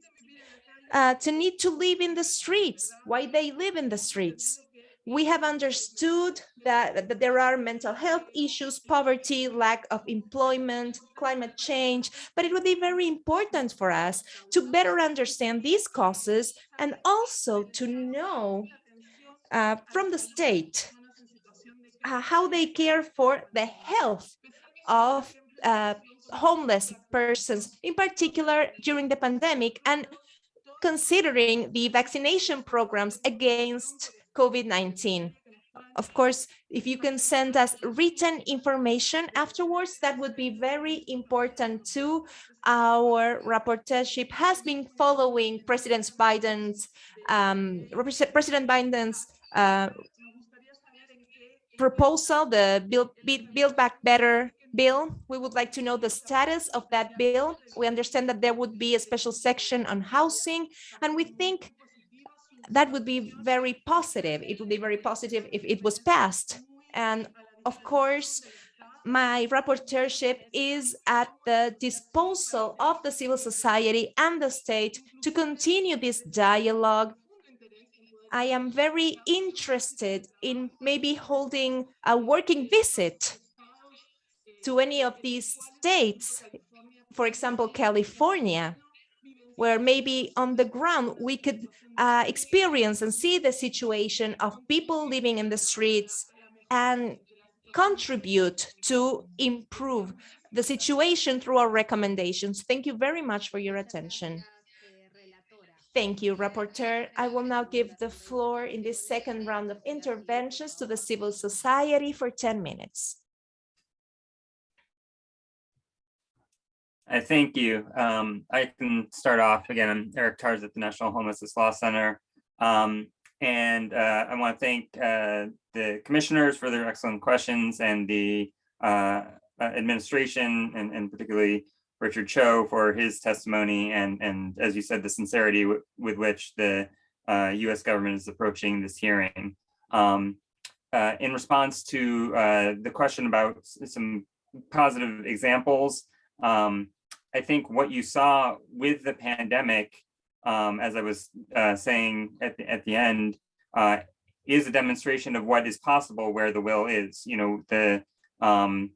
uh, to need to live in the streets, why they live in the streets we have understood that, that, there are mental health issues, poverty, lack of employment, climate change, but it would be very important for us to better understand these causes and also to know uh, from the state uh, how they care for the health of uh, homeless persons, in particular during the pandemic, and considering the vaccination programs against COVID-19. Of course, if you can send us written information afterwards, that would be very important too. Our rapporteurship has been following President Biden's um, President Biden's uh, proposal, the Build, Build Back Better bill. We would like to know the status of that bill. We understand that there would be a special section on housing, and we think that would be very positive. It would be very positive if it was passed. And of course, my rapporteurship is at the disposal of the civil society and the state to continue this dialogue. I am very interested in maybe holding a working visit to any of these states, for example, California, where maybe on the ground we could uh, experience and see the situation of people living in the streets and contribute to improve the situation through our recommendations. Thank you very much for your attention. Thank you, Rapporteur. I will now give the floor in this second round of interventions to the civil society for 10 minutes. I thank you. Um, I can start off again. I'm Eric Tars at the National Homelessness Law Center. Um, and uh, I want to thank uh, the commissioners for their excellent questions and the uh, uh administration and, and, particularly Richard Cho for his testimony and, and as you said, the sincerity with which the US uh, government is approaching this hearing. Um, uh, in response to the question about some positive examples, um, I think what you saw with the pandemic, um, as I was uh, saying at the, at the end, uh, is a demonstration of what is possible where the will is. You know, the um,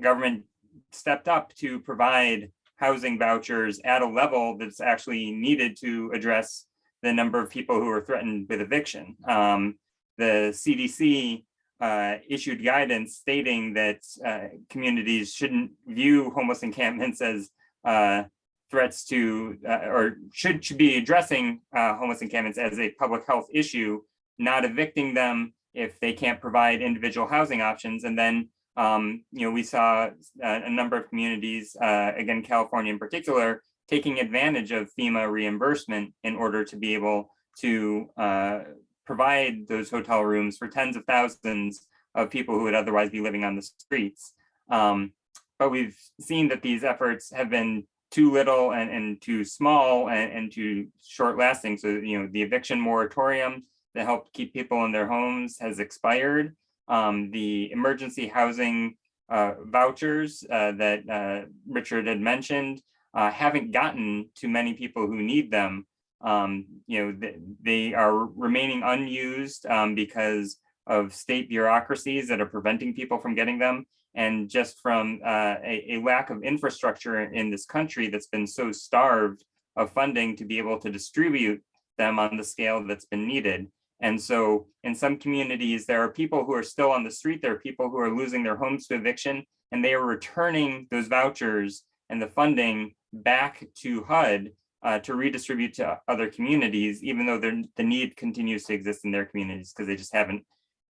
government stepped up to provide housing vouchers at a level that's actually needed to address the number of people who are threatened with eviction. Um, the CDC uh, issued guidance stating that uh, communities shouldn't view homeless encampments as uh, threats to uh, or should, should be addressing uh, homeless encampments as a public health issue, not evicting them if they can't provide individual housing options. And then, um, you know, we saw a, uh, a number of communities, uh, again, California in particular, taking advantage of FEMA reimbursement in order to be able to uh, provide those hotel rooms for tens of thousands of people who would otherwise be living on the streets. Um, but we've seen that these efforts have been too little and, and too small and, and too short lasting. So, you know, the eviction moratorium that helped keep people in their homes has expired. Um, the emergency housing uh, vouchers uh, that uh, Richard had mentioned uh, haven't gotten to many people who need them. Um, you know, they, they are remaining unused um, because of state bureaucracies that are preventing people from getting them and just from uh, a, a, lack of infrastructure in this country that's been so starved of funding to be able to distribute them on the scale that's been needed. And so in some communities, there are people who are still on the street, there are people who are losing their homes to eviction, and they are returning those vouchers and the funding back to HUD uh, to redistribute to other communities, even though the need continues to exist in their communities because they just haven't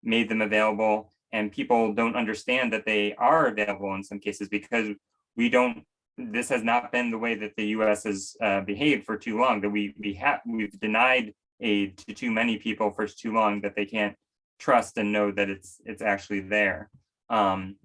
made them available and people don't understand that they are available in some cases because we don't this has not been the way that the U.S. has uh, behaved for too long. That we we have we've denied aid to too many people for too long that they can't trust and know that it's it's actually there. Um,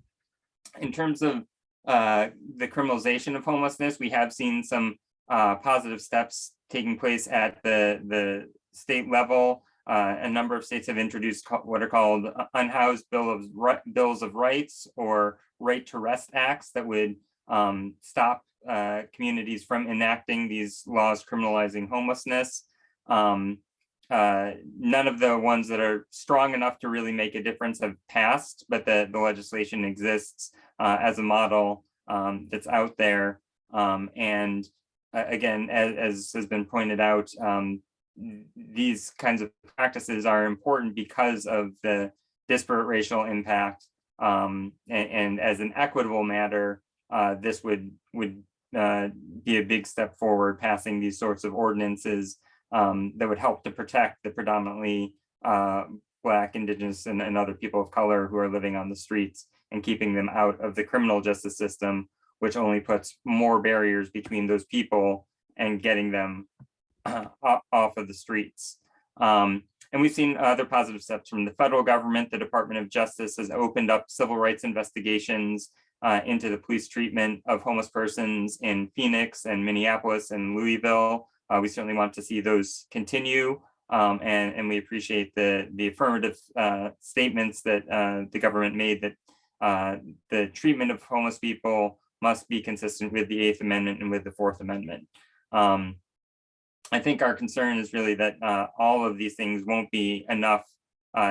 in terms of uh, the criminalization of homelessness, we have seen some uh, positive steps taking place at the the state level. Uh, a number of states have introduced what are called unhoused bill of bills of rights or right to rest acts that would um, stop uh, communities from enacting these laws criminalizing homelessness. Um, uh, none of the ones that are strong enough to really make a difference have passed, but the, the legislation exists uh, as a model um, that's out there. Um, and uh, again, as, as, has been pointed out, um, these kinds of practices are important because of the disparate racial impact. Um, and, and, as an equitable matter, uh, this would would uh, be a big step forward, passing these sorts of ordinances um, that would help to protect the predominantly uh, Black, Indigenous, and, and, other people of color who are living on the streets and keeping them out of the criminal justice system, which only puts more barriers between those people and getting them off of the streets. Um, and we've seen other positive steps from the federal government. The Department of Justice has opened up civil rights investigations uh, into the police treatment of homeless persons in Phoenix and Minneapolis and Louisville. Uh, we certainly want to see those continue. Um, and, and we appreciate the, the affirmative uh, statements that uh, the government made that uh, the treatment of homeless people must be consistent with the Eighth Amendment and with the Fourth Amendment. Um, I think our concern is really that uh, all of these things won't be enough,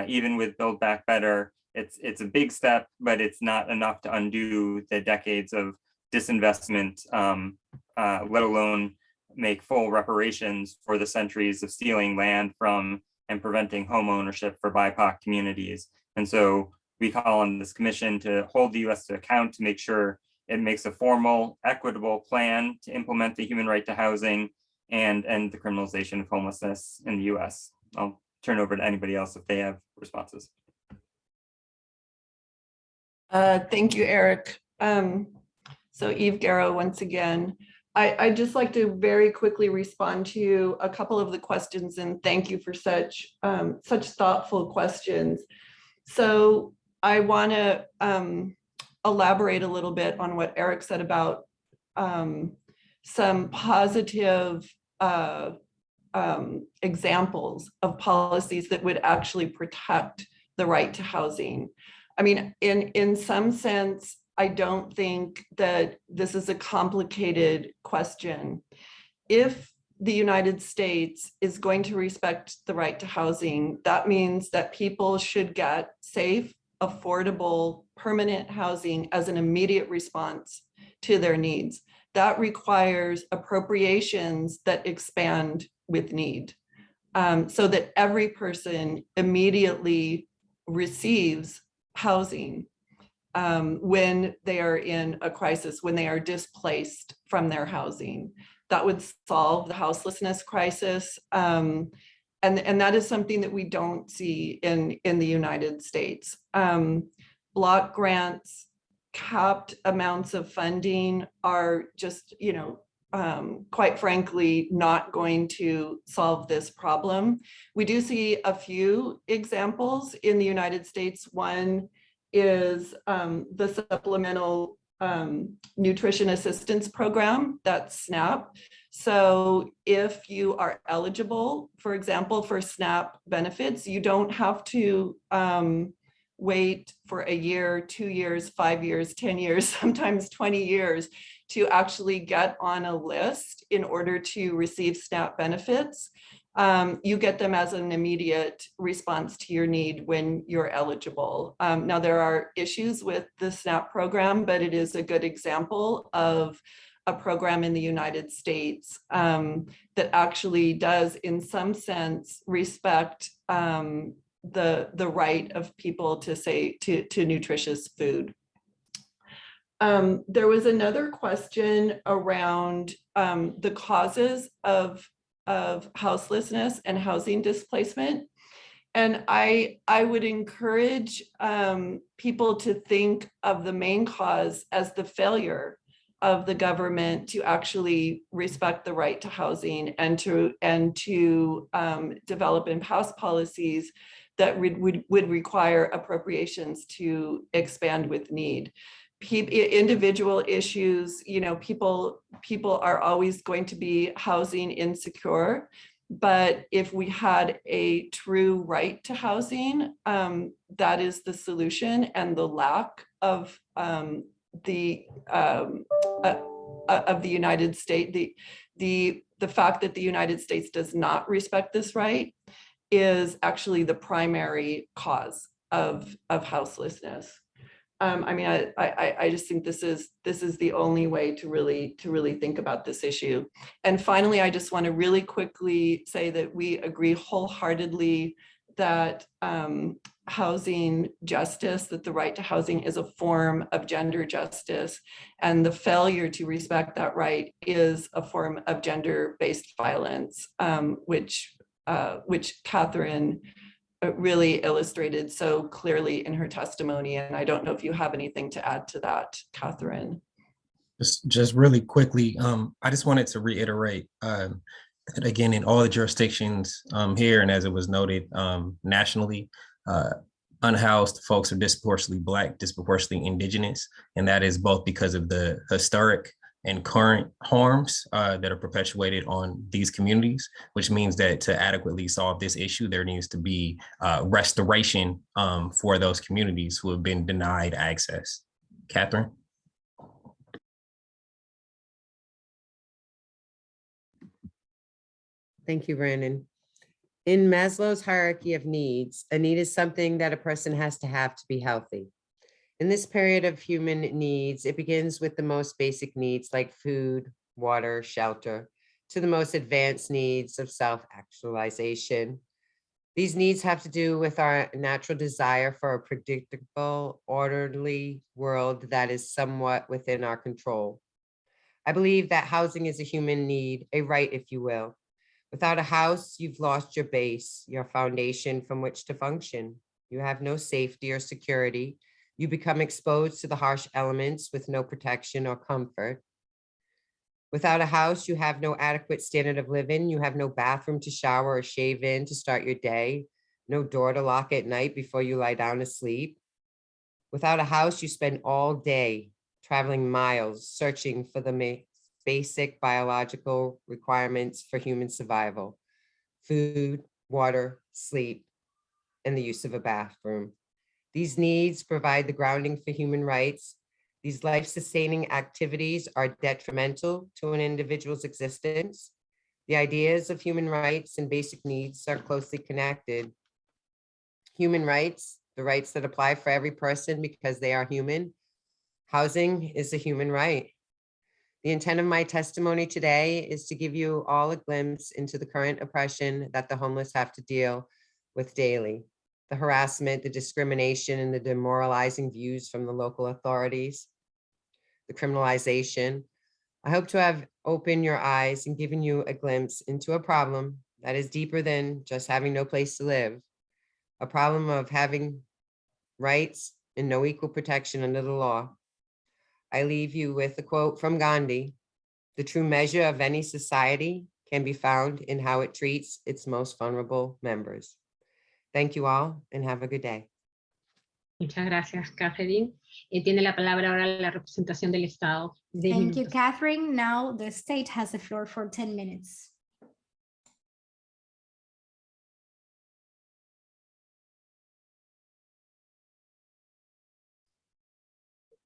even with Build Back Better, it's it's a big step, but it's not enough to undo the decades of disinvestment, um, uh, let alone make full reparations for the centuries of stealing land from and preventing home ownership for BIPOC communities. And so we call on this commission to hold the US to account to make sure it makes a formal, equitable plan to implement the human right to housing and end the criminalization of homelessness in the US. I'll turn over to anybody else if they have responses. Uh, thank you, Eric. Um, so Eve Garrow, once again, I, I'd just like to very quickly respond to a couple of the questions and thank you for such um, such thoughtful questions. So I want to um, elaborate a little bit on what Eric said about um, some positive uh, um, examples of policies that would actually protect the right to housing. I mean, in, in some sense, I don't think that this is a complicated question. If the United States is going to respect the right to housing, that means that people should get safe, affordable, permanent housing as an immediate response to their needs. That requires appropriations that expand with need um, so that every person immediately receives housing um, when they are in a crisis, when they are displaced from their housing. That would solve the houselessness crisis. Um, and, and that is something that we don't see in, in the United States. Um, block grants, capped amounts of funding are just, you know, um, quite frankly, not going to solve this problem. We do see a few examples in the United States. One is um, the Supplemental um, Nutrition Assistance Program, that's SNAP. So if you are eligible, for example, for SNAP benefits, you don't have to um, wait for a year, two years, five years, 10 years, sometimes 20 years to actually get on a list in order to receive SNAP benefits. Um, you get them as an immediate response to your need when you're eligible. Um, now, there are issues with the SNAP program, but it is a good example of a program in the United States um, that actually does, in some sense, respect um, the, the right of people to say to, to nutritious food. Um, there was another question around um, the causes of, of houselessness and housing displacement. And I, I would encourage um, people to think of the main cause as the failure of the government to actually respect the right to housing and to and to um, develop and pass policies that would, would would require appropriations to expand with need. Individual issues, you know, people people are always going to be housing insecure. But if we had a true right to housing, um, that is the solution and the lack of um, the um, uh, uh, of the United States, the the the fact that the United States does not respect this right is actually the primary cause of of houselessness. Um, I mean, I, I, I just think this is this is the only way to really to really think about this issue. And finally, I just want to really quickly say that we agree wholeheartedly that um, housing justice, that the right to housing is a form of gender justice, and the failure to respect that right is a form of gender-based violence, um, which uh, which Catherine uh, really illustrated so clearly in her testimony. And I don't know if you have anything to add to that, Catherine. Just, just really quickly, um, I just wanted to reiterate, um, that again, in all the jurisdictions, um, here, and as it was noted, um, nationally, uh, unhoused folks are disproportionately Black, disproportionately Indigenous, and that is both because of the historic and current harms uh, that are perpetuated on these communities, which means that to adequately solve this issue, there needs to be uh, restoration um, for those communities who have been denied access. Catherine? Thank you, Brandon. In Maslow's hierarchy of needs, a need is something that a person has to have to be healthy. In this period of human needs, it begins with the most basic needs like food, water, shelter, to the most advanced needs of self-actualization. These needs have to do with our natural desire for a predictable, orderly world that is somewhat within our control. I believe that housing is a human need, a right, if you will. Without a house, you've lost your base, your foundation from which to function. You have no safety or security. You become exposed to the harsh elements with no protection or comfort. Without a house, you have no adequate standard of living. You have no bathroom to shower or shave in to start your day, no door to lock at night before you lie down to sleep. Without a house, you spend all day traveling miles searching for the basic biological requirements for human survival, food, water, sleep, and the use of a bathroom. These needs provide the grounding for human rights. These life-sustaining activities are detrimental to an individual's existence. The ideas of human rights and basic needs are closely connected. Human rights, the rights that apply for every person because they are human. Housing is a human right. The intent of my testimony today is to give you all a glimpse into the current oppression that the homeless have to deal with daily. The harassment, the discrimination, and the demoralizing views from the local authorities, the criminalization. I hope to have opened your eyes and given you a glimpse into a problem that is deeper than just having no place to live. A problem of having rights and no equal protection under the law. I leave you with a quote from Gandhi. The true measure of any society can be found in how it treats its most vulnerable members. Thank you all and have a good day. Muchas gracias, Catherine. Eh, tiene la palabra ahora la representación del Estado. Diez Thank you. Catherine. Now the state has the floor for 10 minutes.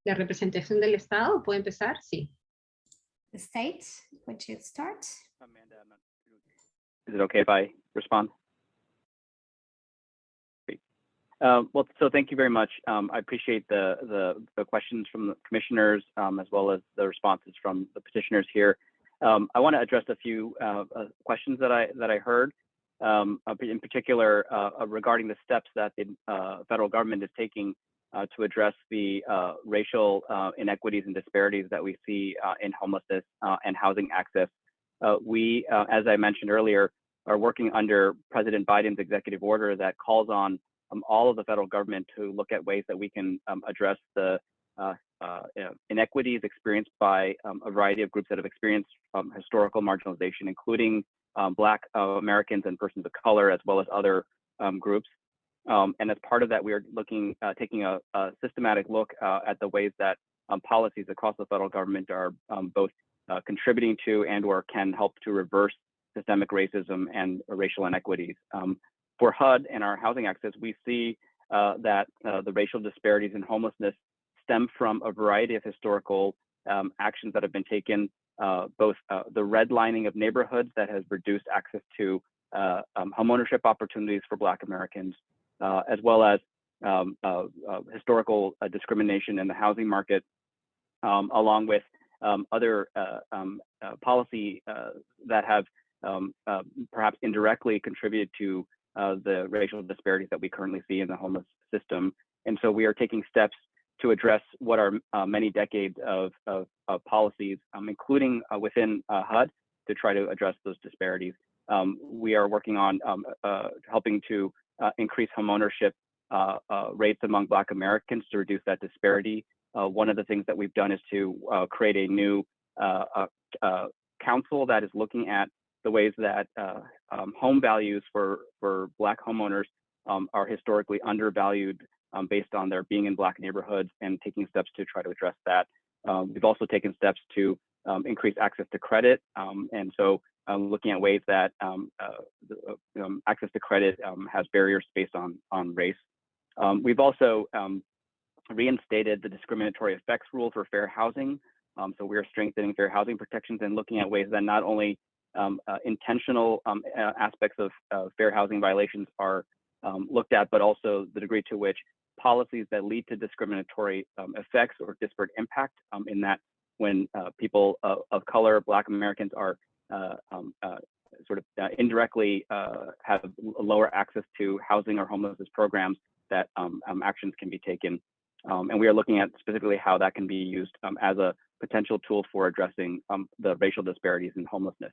La representación del Estado, ¿puede empezar? Sí. The state, would you start? Amanda, Is it okay if I respond? Uh, Well, so thank you very much. Um, I appreciate the, the, the questions from the commissioners um, as well as the responses from the petitioners here. Um, I want to address a few uh, uh, questions that I, that I heard. um, uh, in particular uh, uh, regarding the steps that the federal government is taking to address the racial inequities and disparities that we see in homelessness and housing access. We, as I mentioned earlier, are working under President Biden's executive order that calls on um, all of the federal government to look at ways that we can um, address the uh, uh, inequities experienced by um, a variety of groups that have experienced um, historical marginalization, including um, Black uh, Americans and persons of color, as well as other um, groups. Um, and as part of that, we are looking, uh, taking a, a, systematic look uh, at the ways that um, policies across the federal government are both uh, contributing to and or can help to reverse systemic racism and racial inequities. For HUD and our housing access, we see uh, that uh, the racial disparities in homelessness stem from a variety of historical um, actions that have been taken, uh, both uh, the redlining of neighborhoods that has reduced access to uh, um, homeownership opportunities for Black Americans, uh, as well as um, historical discrimination in the housing market, um, along with um, other um, policy that have perhaps indirectly contributed to uh, the racial disparities that we currently see in the homeless system. And so we are taking steps to address what are uh, many decades of, of, of policies, um, including uh, within uh, HUD, to try to address those disparities. Um, we are working on um, uh, helping to uh, increase homeownership rates among Black Americans to reduce that disparity. one of the things that we've done is to create a new council that is looking at the ways that uh, um, home values for, for Black homeowners um, are historically undervalued um, based on their being in Black neighborhoods and taking steps to try to address that. Um, we've also taken steps to um, increase access to credit. Um, and so looking at ways that uh, uh access to credit has barriers based on, on race. we've also reinstated the discriminatory effects rule for fair housing. so we are strengthening fair housing protections and looking at ways that not only um, uh, intentional um, uh, aspects of uh, fair housing violations are um, looked at, but also the degree to which policies that lead to discriminatory um, effects or disparate impact um, in that when uh, people of color, Black Americans are uh, um, uh, sort of indirectly have lower access to housing or homelessness programs that actions can be taken. and we are looking at specifically how that can be used as a potential tool for addressing the racial disparities in homelessness.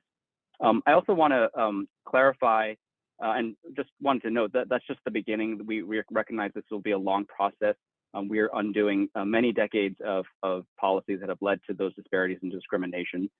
Um, I also want to um, clarify uh, and just wanted to note that that's just the beginning. We, we recognize this will be a long process. Um, we are undoing uh, many decades of, of policies that have led to those disparities and discrimination.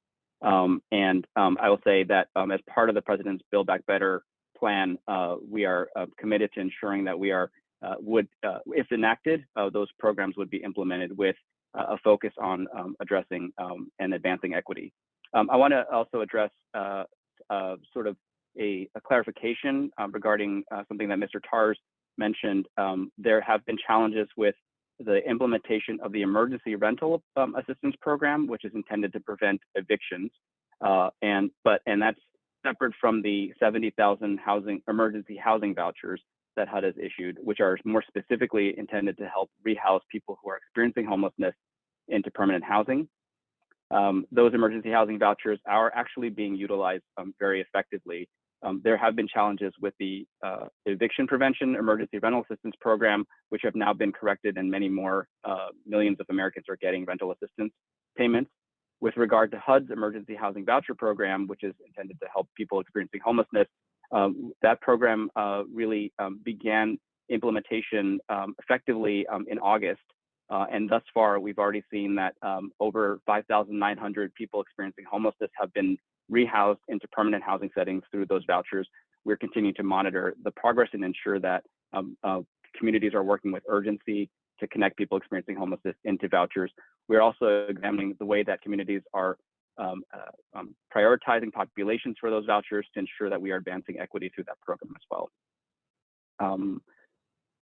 Um, and um, I will say that um, as part of the president's Build Back Better plan, uh, we are uh, committed to ensuring that we are, uh, would, uh, if enacted, those programs would be implemented with a focus on addressing and advancing equity. Um, I want to also address uh, uh, sort of a, a clarification um, regarding uh, something that Mr. Tars mentioned. Um, there have been challenges with the implementation of the emergency rental um, assistance program, which is intended to prevent evictions. Uh, and but and that's separate from the 70,000 housing emergency housing vouchers that HUD has issued, which are more specifically intended to help rehouse people who are experiencing homelessness into permanent housing um, those emergency housing vouchers are actually being utilized um, very effectively. Um, there have been challenges with the uh, eviction prevention emergency rental assistance program, which have now been corrected and many more uh, millions of Americans are getting rental assistance payments. With regard to HUD's emergency housing voucher program, which is intended to help people experiencing homelessness, um, that program uh, really um, began implementation um, effectively in August uh, and thus far, we've already seen that um, over 5,900 people experiencing homelessness have been rehoused into permanent housing settings through those vouchers. We're continuing to monitor the progress and ensure that um, uh, communities are working with urgency to connect people experiencing homelessness into vouchers. We're also examining the way that communities are um, uh, um, prioritizing populations for those vouchers to ensure that we are advancing equity through that program as well. Um,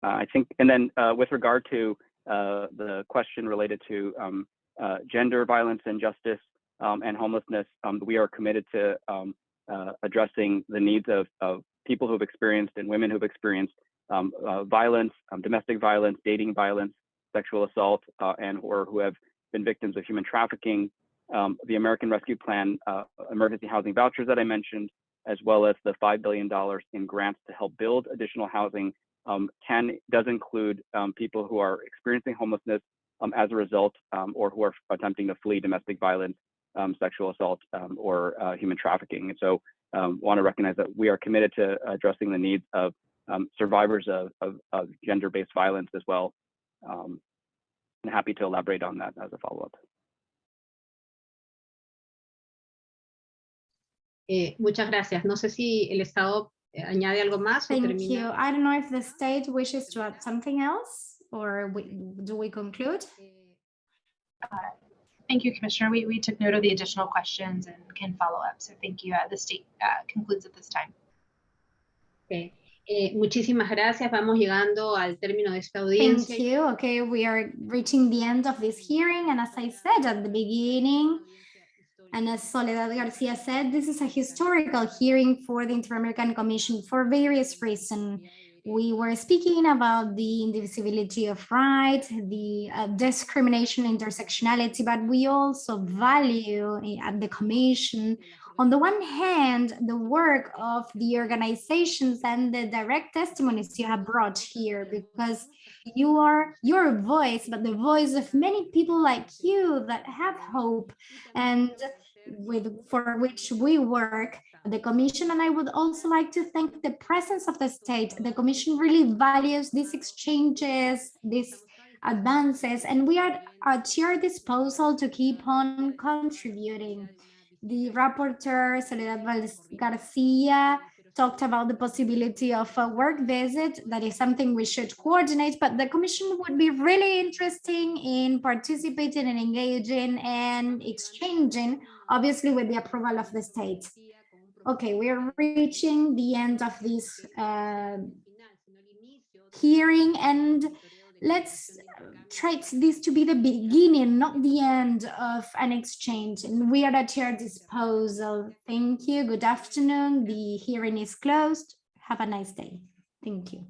I think, and then uh, with regard to uh, the question related to um, uh, gender violence and justice um, and homelessness, um, we are committed to um, uh, addressing the needs of, of people who've experienced and women who've experienced um, uh, violence, um, domestic violence, dating violence, sexual assault, uh, and or who have been victims of human trafficking. the American Rescue Plan emergency housing vouchers that I mentioned, as well as the $5 billion in grants to help build additional housing um, can does include um, people who are experiencing homelessness um, as a result um, or who are attempting to flee domestic violence, um, sexual assault, um, or uh, human trafficking. And so want to recognize that we are committed to addressing the needs of survivors of, of, of gender-based violence as well. And happy to elaborate on that as a follow-up. Eh, muchas gracias. No sé si el Estado añade algo más o Thank termina. you. I don't know if the state wishes to add something else or we, do we conclude? Thank you, Commissioner. We, we took note of the additional questions and can follow up. So thank you. Uh, The state uh, concludes at this time. Ok. Eh, muchísimas gracias. Vamos llegando al término de esta Thank you. Okay, we are reaching the end of this hearing. And as I said at the beginning, and as Soledad Garcia said, this is a historical hearing for the Inter-American Commission for various reasons. We were speaking about the indivisibility of rights, the uh, discrimination, intersectionality, but we also value at the Commission on the one hand, the work of the organizations and the direct testimonies you have brought here, because you are your voice, but the voice of many people like you that have hope. And with for which we work the commission and i would also like to thank the presence of the state. The commission really values these exchanges these advances and we are at your disposal to keep on contributing. The rapporteur Soledad Garcia talked about the possibility of a work visit. That is something we should coordinate, but the commission would be really interesting in participating and engaging and exchanging, obviously with the approval of the state. Okay, we are reaching the end of this uh, hearing and let's try this to be the beginning, not the end of an exchange. And we are at your disposal. Thank you. Good afternoon. The hearing is closed. Have a nice day. Thank you.